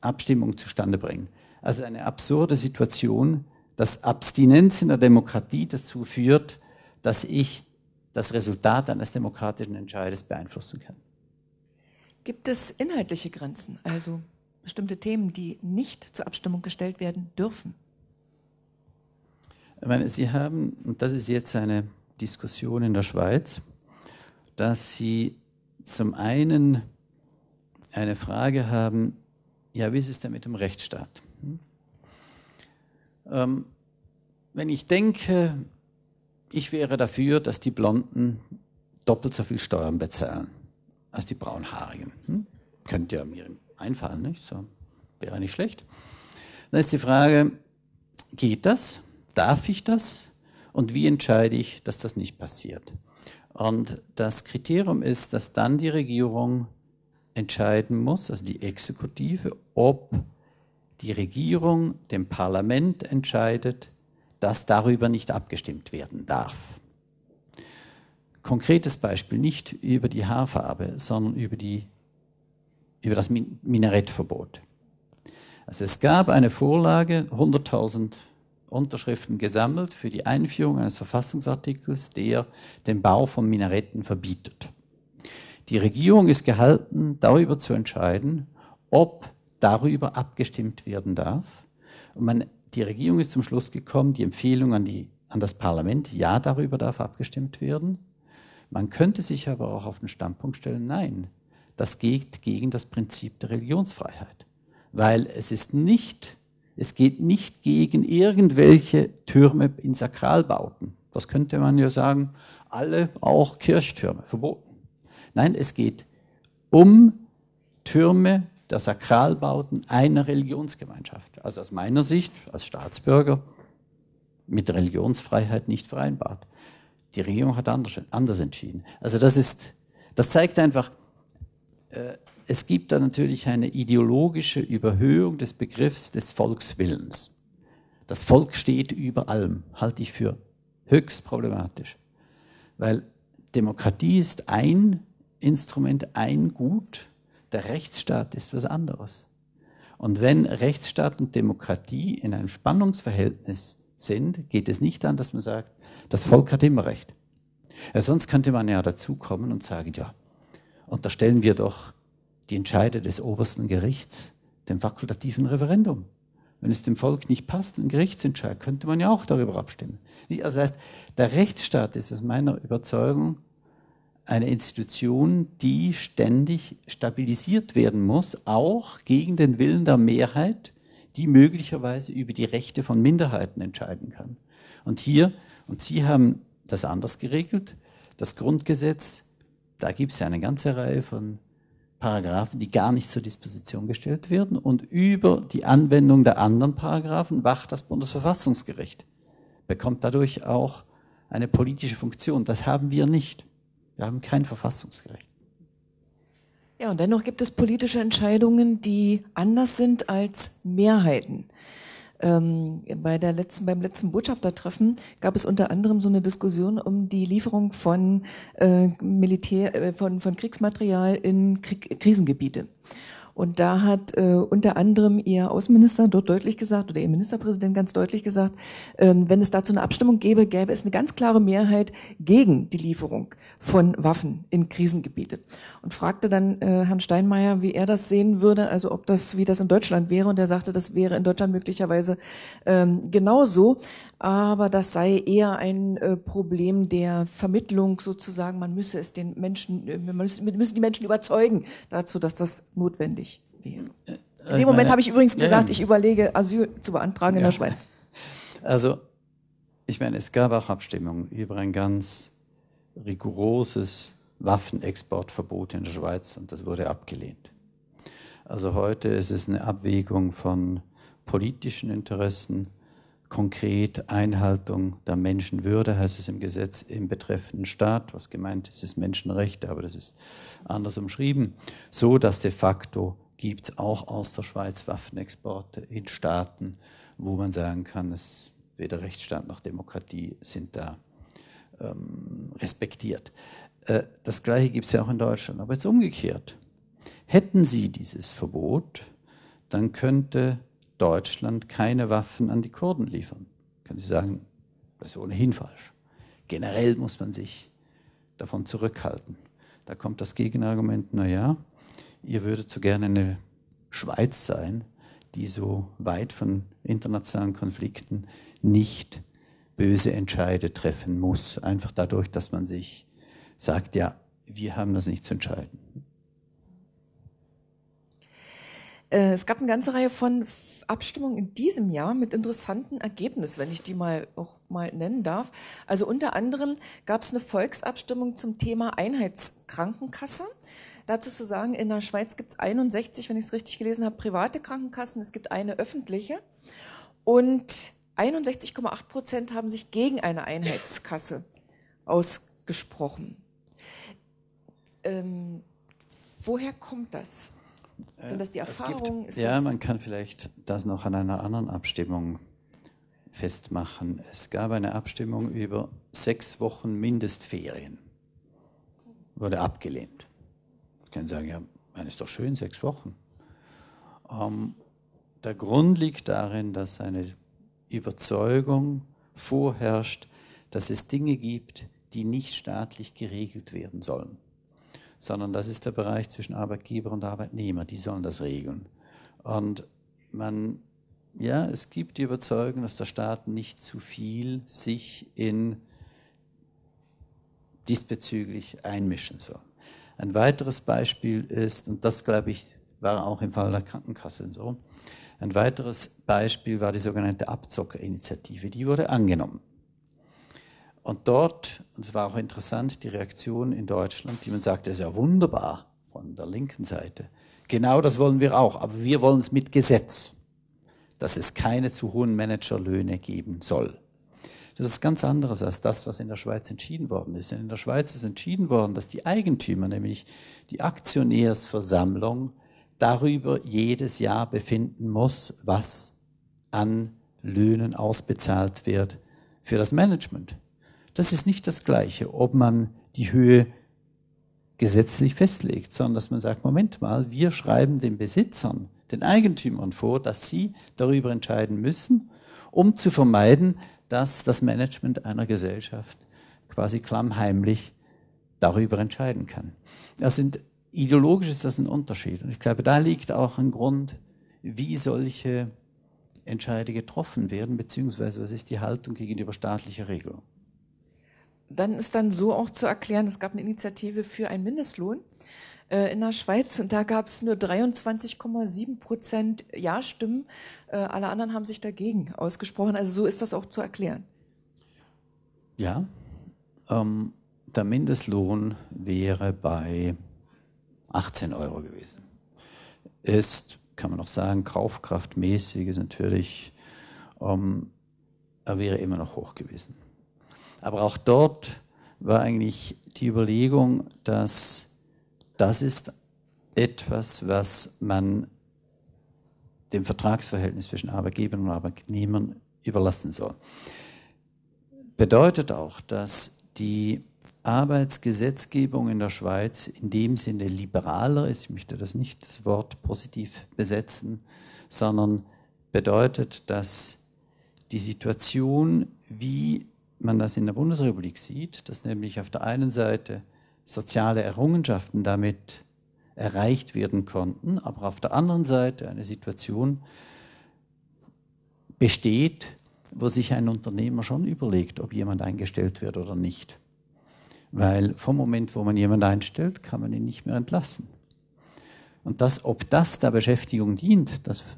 Abstimmung zustande bringen. Also eine absurde Situation, dass Abstinenz in der Demokratie dazu führt, dass ich das Resultat eines demokratischen Entscheides beeinflussen kann. Gibt es inhaltliche Grenzen, also bestimmte Themen, die nicht zur Abstimmung gestellt werden dürfen? Ich meine, Sie haben, und das ist jetzt eine Diskussion in der Schweiz, dass Sie zum einen eine Frage haben, ja, wie ist es denn mit dem Rechtsstaat? Hm? Ähm, wenn ich denke, ich wäre dafür, dass die Blonden doppelt so viel Steuern bezahlen als die Braunhaarigen. Hm? Könnte ja mir einfallen, nicht? So wäre nicht schlecht. Dann ist die Frage, geht das? Darf ich das? Und wie entscheide ich, dass das nicht passiert? Und das Kriterium ist, dass dann die Regierung entscheiden muss, also die Exekutive, ob die Regierung dem Parlament entscheidet, dass darüber nicht abgestimmt werden darf. Konkretes Beispiel, nicht über die Haarfarbe, sondern über die über das Minarettverbot. Also es gab eine Vorlage, 100.000 Unterschriften gesammelt für die Einführung eines Verfassungsartikels, der den Bau von Minaretten verbietet. Die Regierung ist gehalten, darüber zu entscheiden, ob darüber abgestimmt werden darf. Und man, die Regierung ist zum Schluss gekommen, die Empfehlung an, die, an das Parlament, ja, darüber darf abgestimmt werden. Man könnte sich aber auch auf den Standpunkt stellen, nein, das geht gegen das Prinzip der Religionsfreiheit. Weil es ist nicht, es geht nicht gegen irgendwelche Türme in Sakralbauten. Das könnte man ja sagen, alle auch Kirchtürme, verboten. Nein, es geht um Türme der Sakralbauten einer Religionsgemeinschaft. Also aus meiner Sicht als Staatsbürger mit Religionsfreiheit nicht vereinbart. Die Regierung hat anders, anders entschieden. Also das ist, das zeigt einfach, äh, es gibt da natürlich eine ideologische Überhöhung des Begriffs des Volkswillens. Das Volk steht über allem, halte ich für höchst problematisch. Weil Demokratie ist ein Instrument, ein Gut, der Rechtsstaat ist was anderes. Und wenn Rechtsstaat und Demokratie in einem Spannungsverhältnis sind, geht es nicht an, dass man sagt, das Volk hat immer Recht. Ja, sonst könnte man ja dazukommen und sagen, ja, unterstellen wir doch die Entscheide des obersten Gerichts dem fakultativen Referendum. Wenn es dem Volk nicht passt, ein Gerichtsentscheid, könnte man ja auch darüber abstimmen. Also das heißt, der Rechtsstaat ist aus meiner Überzeugung eine Institution, die ständig stabilisiert werden muss, auch gegen den Willen der Mehrheit, die möglicherweise über die Rechte von Minderheiten entscheiden kann. Und hier, und Sie haben das anders geregelt, das Grundgesetz da gibt es eine ganze Reihe von Paragraphen, die gar nicht zur Disposition gestellt werden. Und über die Anwendung der anderen Paragraphen wacht das Bundesverfassungsgericht, bekommt dadurch auch eine politische Funktion. Das haben wir nicht. Wir haben kein Verfassungsgericht. Ja, und dennoch gibt es politische Entscheidungen, die anders sind als Mehrheiten. Ähm, bei der letzten, beim letzten Botschaftertreffen gab es unter anderem so eine Diskussion um die Lieferung von äh, Militär, äh, von, von Kriegsmaterial in Krieg, Krisengebiete. Und da hat äh, unter anderem ihr Außenminister dort deutlich gesagt, oder ihr Ministerpräsident ganz deutlich gesagt, ähm, wenn es dazu eine Abstimmung gäbe, gäbe es eine ganz klare Mehrheit gegen die Lieferung von Waffen in Krisengebiete. Und fragte dann äh, Herrn Steinmeier, wie er das sehen würde, also ob das, wie das in Deutschland wäre. Und er sagte, das wäre in Deutschland möglicherweise ähm, genauso. Aber das sei eher ein äh, Problem der Vermittlung sozusagen. Man müsse es den Menschen, äh, man müsse, müssen die Menschen überzeugen dazu, dass das notwendig wäre. Äh, in dem Moment habe ich übrigens gesagt, ich überlege, Asyl zu beantragen in der Schweiz. Also, ich meine, es gab auch Abstimmungen über ein ganz rigoroses Waffenexportverbot in der Schweiz und das wurde abgelehnt. Also heute ist es eine Abwägung von politischen Interessen, konkret Einhaltung der Menschenwürde, heißt es im Gesetz im betreffenden Staat, was gemeint ist, ist Menschenrechte, aber das ist anders umschrieben, so dass de facto gibt es auch aus der Schweiz Waffenexporte in Staaten, wo man sagen kann, es weder Rechtsstaat noch Demokratie sind da ähm, respektiert. Äh, das Gleiche gibt es ja auch in Deutschland, aber jetzt umgekehrt. Hätten Sie dieses Verbot, dann könnte Deutschland keine Waffen an die Kurden liefern. Können Sie sagen, das ist ohnehin falsch. Generell muss man sich davon zurückhalten. Da kommt das Gegenargument, naja, ihr würdet so gerne eine Schweiz sein, die so weit von internationalen Konflikten nicht böse Entscheide treffen muss. Einfach dadurch, dass man sich sagt, ja, wir haben das nicht zu entscheiden. Äh, es gab eine ganze Reihe von Abstimmungen in diesem Jahr mit interessanten Ergebnissen, wenn ich die mal auch mal nennen darf. Also unter anderem gab es eine Volksabstimmung zum Thema Einheitskrankenkasse. Dazu zu sagen, in der Schweiz gibt es 61, wenn ich es richtig gelesen habe, private Krankenkassen, es gibt eine öffentliche. Und 61,8 Prozent haben sich gegen eine Einheitskasse ausgesprochen. Ähm, woher kommt das? Sind das die Erfahrungen? Gibt, ja, man kann vielleicht das noch an einer anderen Abstimmung festmachen. Es gab eine Abstimmung über sechs Wochen Mindestferien. Wurde abgelehnt. Ich kann sagen, ja, man ist doch schön, sechs Wochen. Ähm, der Grund liegt darin, dass eine Überzeugung vorherrscht, dass es Dinge gibt, die nicht staatlich geregelt werden sollen sondern das ist der Bereich zwischen Arbeitgeber und Arbeitnehmer, die sollen das regeln. Und man, ja, es gibt die Überzeugung, dass der Staat nicht zu viel sich in diesbezüglich einmischen soll. Ein weiteres Beispiel ist, und das glaube ich war auch im Fall der Krankenkasse so, ein weiteres Beispiel war die sogenannte Abzockerinitiative. Die wurde angenommen. Und dort, und es war auch interessant, die Reaktion in Deutschland, die man sagte, das ist ja wunderbar von der linken Seite. Genau das wollen wir auch, aber wir wollen es mit Gesetz, dass es keine zu hohen Managerlöhne geben soll. Das ist ganz anderes als das, was in der Schweiz entschieden worden ist. In der Schweiz ist entschieden worden, dass die Eigentümer, nämlich die Aktionärsversammlung, darüber jedes Jahr befinden muss, was an Löhnen ausbezahlt wird für das Management. Das ist nicht das Gleiche, ob man die Höhe gesetzlich festlegt, sondern dass man sagt, Moment mal, wir schreiben den Besitzern, den Eigentümern vor, dass sie darüber entscheiden müssen, um zu vermeiden, dass das Management einer Gesellschaft quasi klammheimlich darüber entscheiden kann. Das sind, ideologisch ist das ein Unterschied. Und ich glaube, da liegt auch ein Grund, wie solche Entscheide getroffen werden, beziehungsweise was ist die Haltung gegenüber staatlicher Regelung dann ist dann so auch zu erklären, es gab eine Initiative für einen Mindestlohn äh, in der Schweiz und da gab es nur 23,7 Prozent Ja-Stimmen. Äh, alle anderen haben sich dagegen ausgesprochen. Also so ist das auch zu erklären. Ja, ähm, der Mindestlohn wäre bei 18 Euro gewesen. Ist, kann man noch sagen, kaufkraftmäßig ist natürlich, ähm, er wäre immer noch hoch gewesen. Aber auch dort war eigentlich die Überlegung, dass das ist etwas, was man dem Vertragsverhältnis zwischen Arbeitgebern und Arbeitnehmern überlassen soll. Bedeutet auch, dass die Arbeitsgesetzgebung in der Schweiz in dem Sinne liberaler ist, ich möchte das nicht das Wort positiv besetzen, sondern bedeutet, dass die Situation, wie man das in der Bundesrepublik sieht, dass nämlich auf der einen Seite soziale Errungenschaften damit erreicht werden konnten, aber auf der anderen Seite eine Situation besteht, wo sich ein Unternehmer schon überlegt, ob jemand eingestellt wird oder nicht. Weil vom Moment, wo man jemanden einstellt, kann man ihn nicht mehr entlassen. Und das, ob das der Beschäftigung dient, das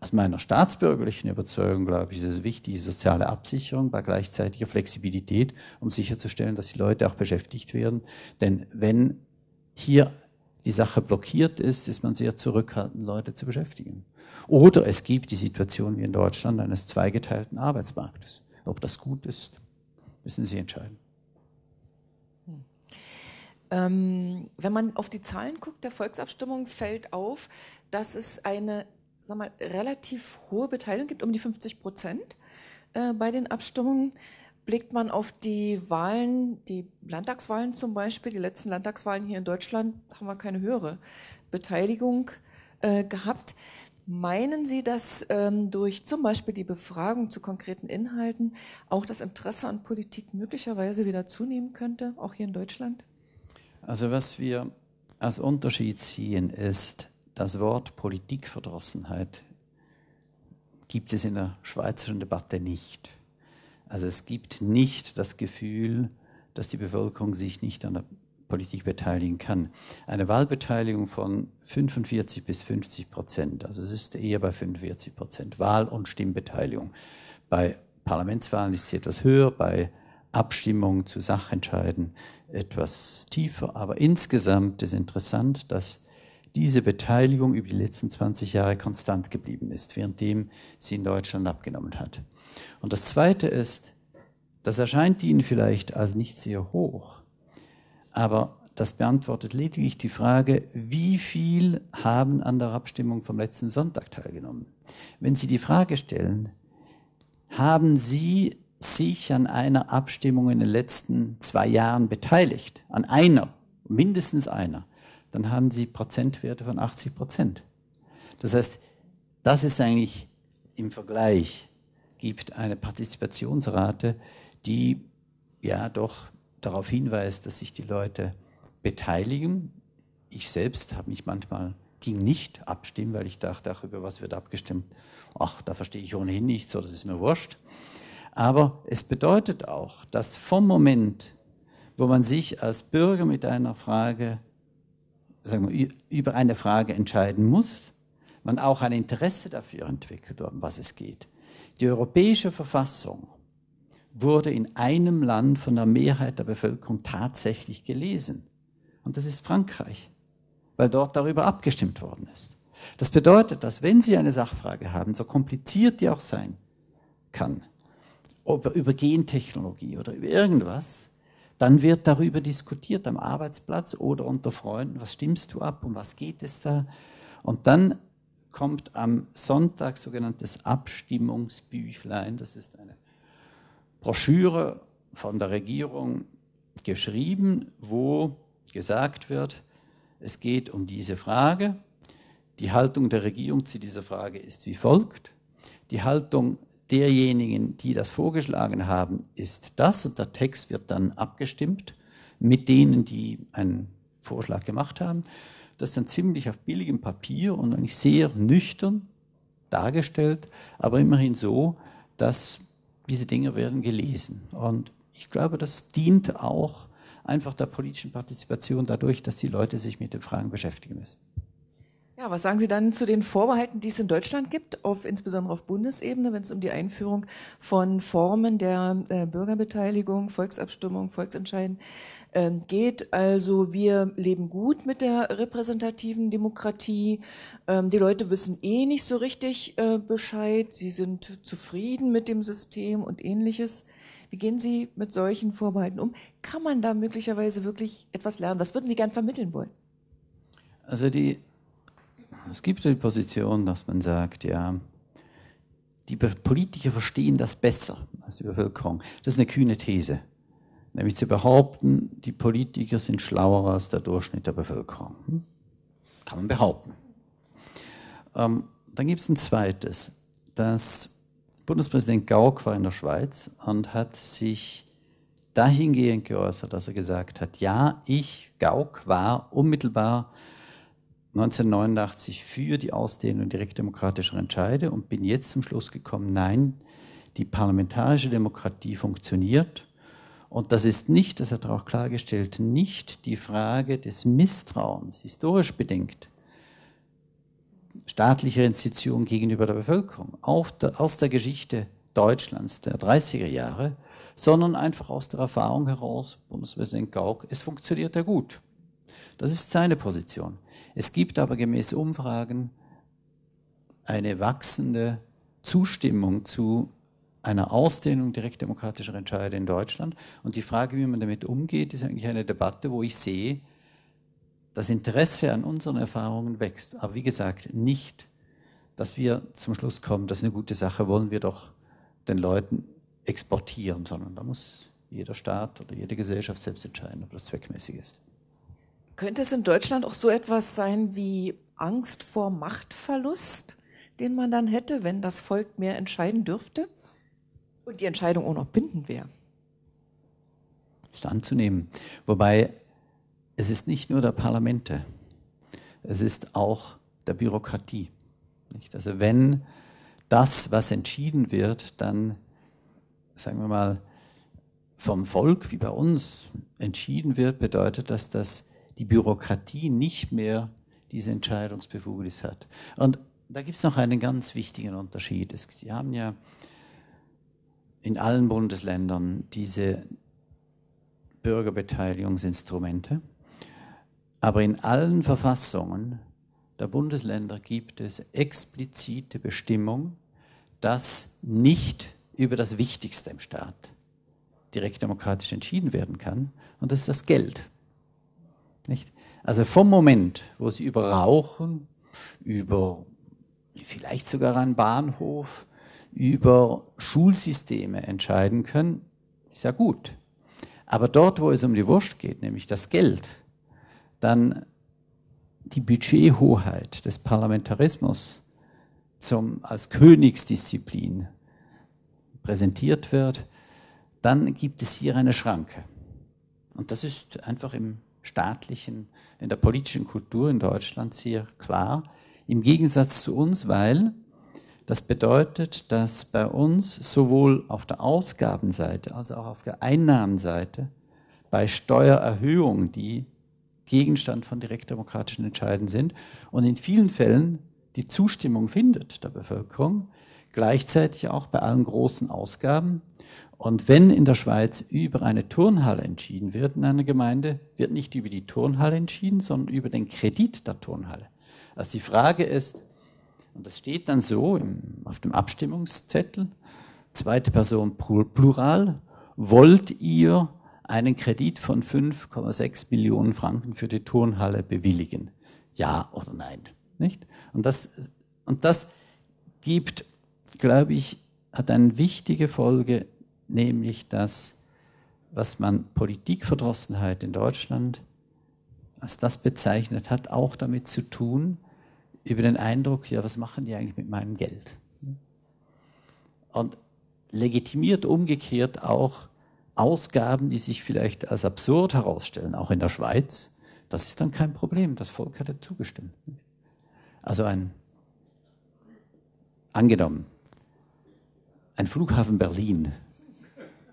aus meiner staatsbürgerlichen Überzeugung, glaube ich, ist es wichtig, soziale Absicherung bei gleichzeitiger Flexibilität, um sicherzustellen, dass die Leute auch beschäftigt werden. Denn wenn hier die Sache blockiert ist, ist man sehr zurückhaltend, Leute zu beschäftigen. Oder es gibt die Situation wie in Deutschland eines zweigeteilten Arbeitsmarktes. Ob das gut ist, müssen Sie entscheiden. Ähm, wenn man auf die Zahlen guckt der Volksabstimmung, fällt auf, dass es eine sag mal, relativ hohe Beteiligung gibt, um die 50 Prozent äh, bei den Abstimmungen. Blickt man auf die Wahlen, die Landtagswahlen zum Beispiel, die letzten Landtagswahlen hier in Deutschland, haben wir keine höhere Beteiligung äh, gehabt. Meinen Sie, dass ähm, durch zum Beispiel die Befragung zu konkreten Inhalten auch das Interesse an Politik möglicherweise wieder zunehmen könnte, auch hier in Deutschland? Also was wir als Unterschied ziehen, ist, das Wort Politikverdrossenheit gibt es in der schweizerischen Debatte nicht. Also es gibt nicht das Gefühl, dass die Bevölkerung sich nicht an der Politik beteiligen kann. Eine Wahlbeteiligung von 45 bis 50 Prozent, also es ist eher bei 45 Prozent Wahl- und Stimmbeteiligung. Bei Parlamentswahlen ist sie etwas höher, bei Abstimmungen zu Sachentscheiden etwas tiefer, aber insgesamt ist interessant, dass diese Beteiligung über die letzten 20 Jahre konstant geblieben ist, währenddem sie in Deutschland abgenommen hat. Und das Zweite ist, das erscheint Ihnen vielleicht als nicht sehr hoch, aber das beantwortet lediglich die Frage, wie viel haben an der Abstimmung vom letzten Sonntag teilgenommen. Wenn Sie die Frage stellen, haben Sie sich an einer Abstimmung in den letzten zwei Jahren beteiligt, an einer, mindestens einer, dann haben Sie Prozentwerte von 80 Prozent. Das heißt, das ist eigentlich im Vergleich, gibt eine Partizipationsrate, die ja doch darauf hinweist, dass sich die Leute beteiligen. Ich selbst habe mich manchmal, ging nicht abstimmen, weil ich dachte, ach, über was wird abgestimmt? Ach, da verstehe ich ohnehin nichts, so das ist mir wurscht. Aber es bedeutet auch, dass vom Moment, wo man sich als Bürger mit einer Frage wir, über eine Frage entscheiden muss, man auch ein Interesse dafür entwickelt, um was es geht. Die europäische Verfassung wurde in einem Land von der Mehrheit der Bevölkerung tatsächlich gelesen. Und das ist Frankreich, weil dort darüber abgestimmt worden ist. Das bedeutet, dass wenn Sie eine Sachfrage haben, so kompliziert die auch sein kann, über Gentechnologie oder über irgendwas, dann wird darüber diskutiert am Arbeitsplatz oder unter Freunden, was stimmst du ab, um was geht es da? Und dann kommt am Sonntag sogenanntes Abstimmungsbüchlein, das ist eine Broschüre von der Regierung geschrieben, wo gesagt wird, es geht um diese Frage. Die Haltung der Regierung zu dieser Frage ist wie folgt. Die Haltung derjenigen, die das vorgeschlagen haben, ist das und der Text wird dann abgestimmt mit denen, die einen Vorschlag gemacht haben. Das ist dann ziemlich auf billigem Papier und eigentlich sehr nüchtern dargestellt, aber immerhin so, dass diese Dinge werden gelesen. Und ich glaube, das dient auch einfach der politischen Partizipation dadurch, dass die Leute sich mit den Fragen beschäftigen müssen. Ja, was sagen Sie dann zu den Vorbehalten, die es in Deutschland gibt, auf, insbesondere auf Bundesebene, wenn es um die Einführung von Formen der äh, Bürgerbeteiligung, Volksabstimmung, Volksentscheiden äh, geht? Also wir leben gut mit der repräsentativen Demokratie. Ähm, die Leute wissen eh nicht so richtig äh, Bescheid. Sie sind zufrieden mit dem System und ähnliches. Wie gehen Sie mit solchen Vorbehalten um? Kann man da möglicherweise wirklich etwas lernen? Was würden Sie gern vermitteln wollen? Also die es gibt die Position, dass man sagt, ja, die Politiker verstehen das besser als die Bevölkerung. Das ist eine kühne These. Nämlich zu behaupten, die Politiker sind schlauer als der Durchschnitt der Bevölkerung. Hm? Kann man behaupten. Ähm, dann gibt es ein zweites. Das Bundespräsident Gauck war in der Schweiz und hat sich dahingehend geäußert, dass er gesagt hat, ja, ich, Gauck, war unmittelbar 1989 für die Ausdehnung direktdemokratischer Entscheide und bin jetzt zum Schluss gekommen, nein, die parlamentarische Demokratie funktioniert. Und das ist nicht, das hat er auch klargestellt, nicht die Frage des Misstrauens, historisch bedingt, staatlicher Institutionen gegenüber der Bevölkerung, der, aus der Geschichte Deutschlands der 30er Jahre, sondern einfach aus der Erfahrung heraus, Bundespräsident Gauck, es funktioniert ja gut. Das ist seine Position. Es gibt aber gemäß Umfragen eine wachsende Zustimmung zu einer Ausdehnung direktdemokratischer Entscheide in Deutschland. Und die Frage, wie man damit umgeht, ist eigentlich eine Debatte, wo ich sehe, das Interesse an unseren Erfahrungen wächst. Aber wie gesagt, nicht, dass wir zum Schluss kommen, das ist eine gute Sache, wollen wir doch den Leuten exportieren, sondern da muss jeder Staat oder jede Gesellschaft selbst entscheiden, ob das zweckmäßig ist. Könnte es in Deutschland auch so etwas sein wie Angst vor Machtverlust, den man dann hätte, wenn das Volk mehr entscheiden dürfte und die Entscheidung auch noch bindend wäre? Ist anzunehmen. Wobei es ist nicht nur der Parlamente, es ist auch der Bürokratie. Nicht? Also wenn das, was entschieden wird, dann, sagen wir mal, vom Volk wie bei uns entschieden wird, bedeutet das, dass die Bürokratie nicht mehr diese Entscheidungsbefugnis hat. Und da gibt es noch einen ganz wichtigen Unterschied. Sie haben ja in allen Bundesländern diese Bürgerbeteiligungsinstrumente. Aber in allen Verfassungen der Bundesländer gibt es explizite Bestimmung, dass nicht über das Wichtigste im Staat direkt demokratisch entschieden werden kann, und das ist das Geld. Nicht? Also vom Moment, wo Sie über Rauchen, über vielleicht sogar einen Bahnhof, über Schulsysteme entscheiden können, ist ja gut. Aber dort, wo es um die Wurst geht, nämlich das Geld, dann die Budgethoheit des Parlamentarismus zum, als Königsdisziplin präsentiert wird, dann gibt es hier eine Schranke. Und das ist einfach im staatlichen, in der politischen Kultur in Deutschland sehr klar, im Gegensatz zu uns, weil das bedeutet, dass bei uns sowohl auf der Ausgabenseite als auch auf der Einnahmenseite bei Steuererhöhungen, die Gegenstand von direktdemokratischen Entscheiden sind und in vielen Fällen die Zustimmung findet der Bevölkerung, gleichzeitig auch bei allen großen Ausgaben. Und wenn in der Schweiz über eine Turnhalle entschieden wird in einer Gemeinde, wird nicht über die Turnhalle entschieden, sondern über den Kredit der Turnhalle. Also die Frage ist, und das steht dann so im, auf dem Abstimmungszettel, zweite Person Plural, wollt ihr einen Kredit von 5,6 Millionen Franken für die Turnhalle bewilligen? Ja oder nein? Nicht? Und das, und das gibt, glaube ich, hat eine wichtige Folge, nämlich dass, was man Politikverdrossenheit in Deutschland als das bezeichnet hat, auch damit zu tun, über den Eindruck, ja, was machen die eigentlich mit meinem Geld? Und legitimiert umgekehrt auch Ausgaben, die sich vielleicht als absurd herausstellen, auch in der Schweiz, das ist dann kein Problem. Das Volk hat ja zugestimmt. Also ein, angenommen, ein Flughafen Berlin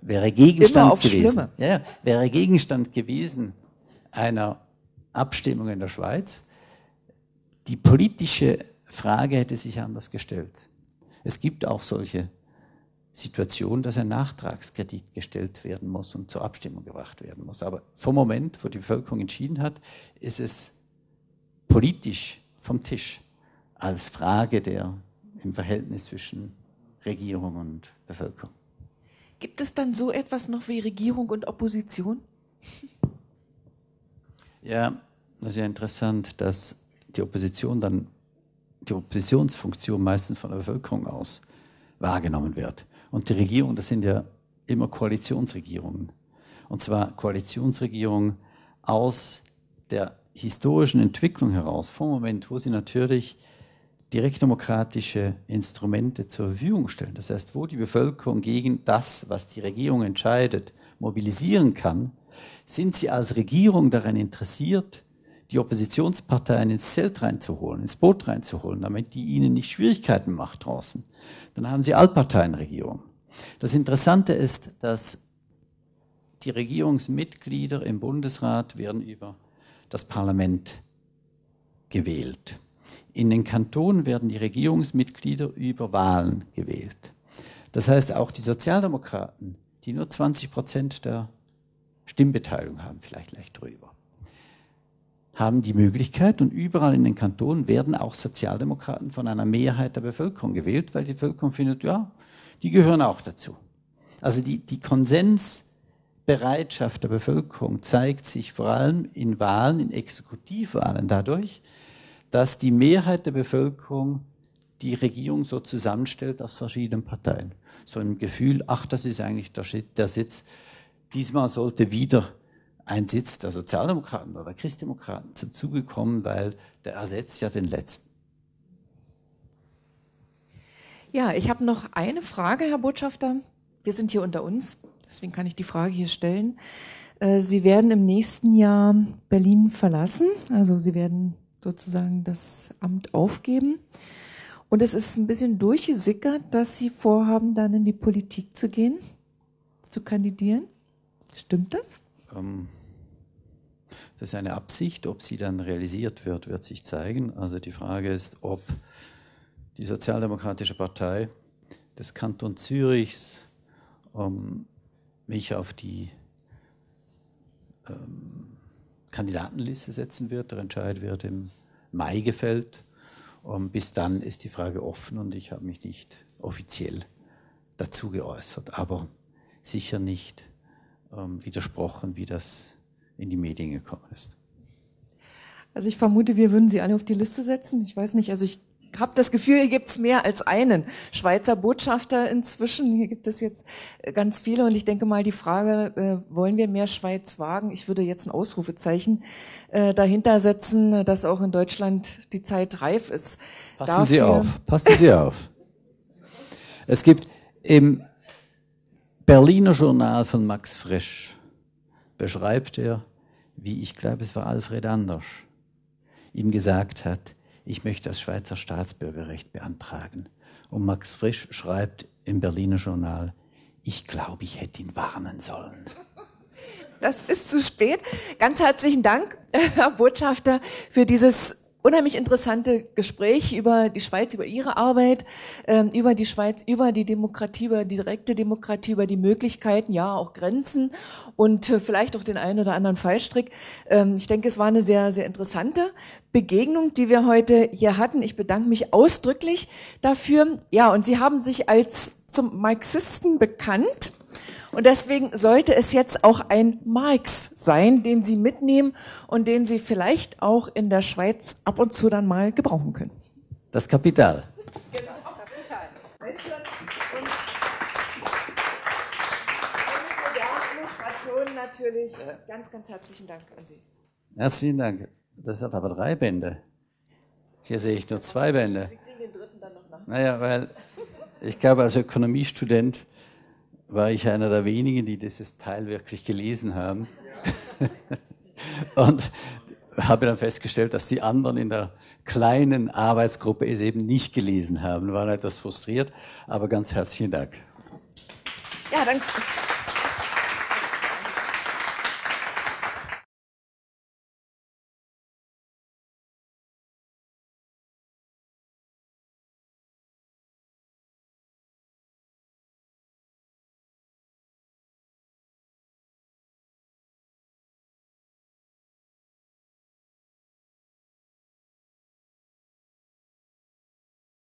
wäre Gegenstand gewesen, ja, wäre Gegenstand gewesen einer Abstimmung in der Schweiz. Die politische Frage hätte sich anders gestellt. Es gibt auch solche Situation, dass ein Nachtragskredit gestellt werden muss und zur Abstimmung gebracht werden muss. Aber vom Moment, wo die Bevölkerung entschieden hat, ist es politisch vom Tisch als Frage der im Verhältnis zwischen Regierung und Bevölkerung. Gibt es dann so etwas noch wie Regierung und Opposition? Ja, das ist ja interessant, dass die Opposition dann, die Oppositionsfunktion meistens von der Bevölkerung aus wahrgenommen wird. Und die Regierung, das sind ja immer Koalitionsregierungen. und zwar Koalitionsregierung aus der historischen Entwicklung heraus, vom Moment, wo sie natürlich direktdemokratische Instrumente zur Verfügung stellen. Das heißt, wo die Bevölkerung gegen das, was die Regierung entscheidet, mobilisieren kann, sind sie als Regierung daran interessiert, die Oppositionsparteien ins Zelt reinzuholen, ins Boot reinzuholen, damit die ihnen nicht Schwierigkeiten macht draußen. Dann haben sie Altparteienregierung. Das Interessante ist, dass die Regierungsmitglieder im Bundesrat werden über das Parlament gewählt. In den Kantonen werden die Regierungsmitglieder über Wahlen gewählt. Das heißt, auch die Sozialdemokraten, die nur 20 Prozent der Stimmbeteiligung haben, vielleicht leicht drüber, haben die Möglichkeit und überall in den Kantonen werden auch Sozialdemokraten von einer Mehrheit der Bevölkerung gewählt, weil die Bevölkerung findet, ja, die gehören auch dazu. Also die, die Konsensbereitschaft der Bevölkerung zeigt sich vor allem in Wahlen, in Exekutivwahlen dadurch, dass die Mehrheit der Bevölkerung die Regierung so zusammenstellt aus verschiedenen Parteien. So ein Gefühl, ach, das ist eigentlich der, der Sitz. Diesmal sollte wieder ein Sitz der Sozialdemokraten oder der Christdemokraten zum Zuge kommen, weil der ersetzt ja den letzten. Ja, ich habe noch eine Frage, Herr Botschafter. Wir sind hier unter uns, deswegen kann ich die Frage hier stellen. Äh, Sie werden im nächsten Jahr Berlin verlassen, also Sie werden sozusagen das Amt aufgeben. Und es ist ein bisschen durchgesickert, dass Sie vorhaben, dann in die Politik zu gehen, zu kandidieren. Stimmt das? Ähm, das ist eine Absicht. Ob sie dann realisiert wird, wird sich zeigen. Also die Frage ist, ob die Sozialdemokratische Partei des Kanton Zürichs ähm, mich auf die ähm, Kandidatenliste setzen wird. Der Entscheid wird im Mai gefällt. Um, bis dann ist die Frage offen und ich habe mich nicht offiziell dazu geäußert, aber sicher nicht ähm, widersprochen, wie das in die Medien gekommen ist. Also ich vermute, wir würden Sie alle auf die Liste setzen. Ich weiß nicht, also ich habe das Gefühl, hier gibt es mehr als einen Schweizer Botschafter inzwischen. Hier gibt es jetzt äh, ganz viele und ich denke mal die Frage, äh, wollen wir mehr Schweiz wagen? Ich würde jetzt ein Ausrufezeichen äh, dahinter setzen, dass auch in Deutschland die Zeit reif ist. Passen Dafür Sie auf, passen Sie auf. Es gibt im Berliner Journal von Max Frisch beschreibt er, wie ich glaube, es war Alfred Anders, ihm gesagt hat, ich möchte das Schweizer Staatsbürgerrecht beantragen. Und Max Frisch schreibt im Berliner Journal, ich glaube, ich hätte ihn warnen sollen. Das ist zu spät. Ganz herzlichen Dank, Herr Botschafter, für dieses unheimlich interessante Gespräch über die Schweiz, über Ihre Arbeit, ähm, über die Schweiz, über die Demokratie, über die direkte Demokratie, über die Möglichkeiten, ja, auch Grenzen und äh, vielleicht auch den einen oder anderen Fallstrick. Ähm, ich denke, es war eine sehr, sehr interessante Begegnung, die wir heute hier hatten. Ich bedanke mich ausdrücklich dafür. Ja, und Sie haben sich als zum Marxisten bekannt. Und deswegen sollte es jetzt auch ein Marx sein, den Sie mitnehmen und den Sie vielleicht auch in der Schweiz ab und zu dann mal gebrauchen können. Das Kapital. Genau, das Kapital. Und natürlich ganz, ganz herzlichen Dank an Sie. Herzlichen Dank. Das hat aber drei Bände. Hier sehe ich nur zwei Bände. Sie kriegen den dritten dann noch nach. Naja, weil ich glaube, als Ökonomiestudent war ich einer der wenigen, die dieses Teil wirklich gelesen haben. und habe dann festgestellt, dass die anderen in der kleinen Arbeitsgruppe es eben nicht gelesen haben. Waren etwas frustriert, aber ganz herzlichen Dank. Ja, danke.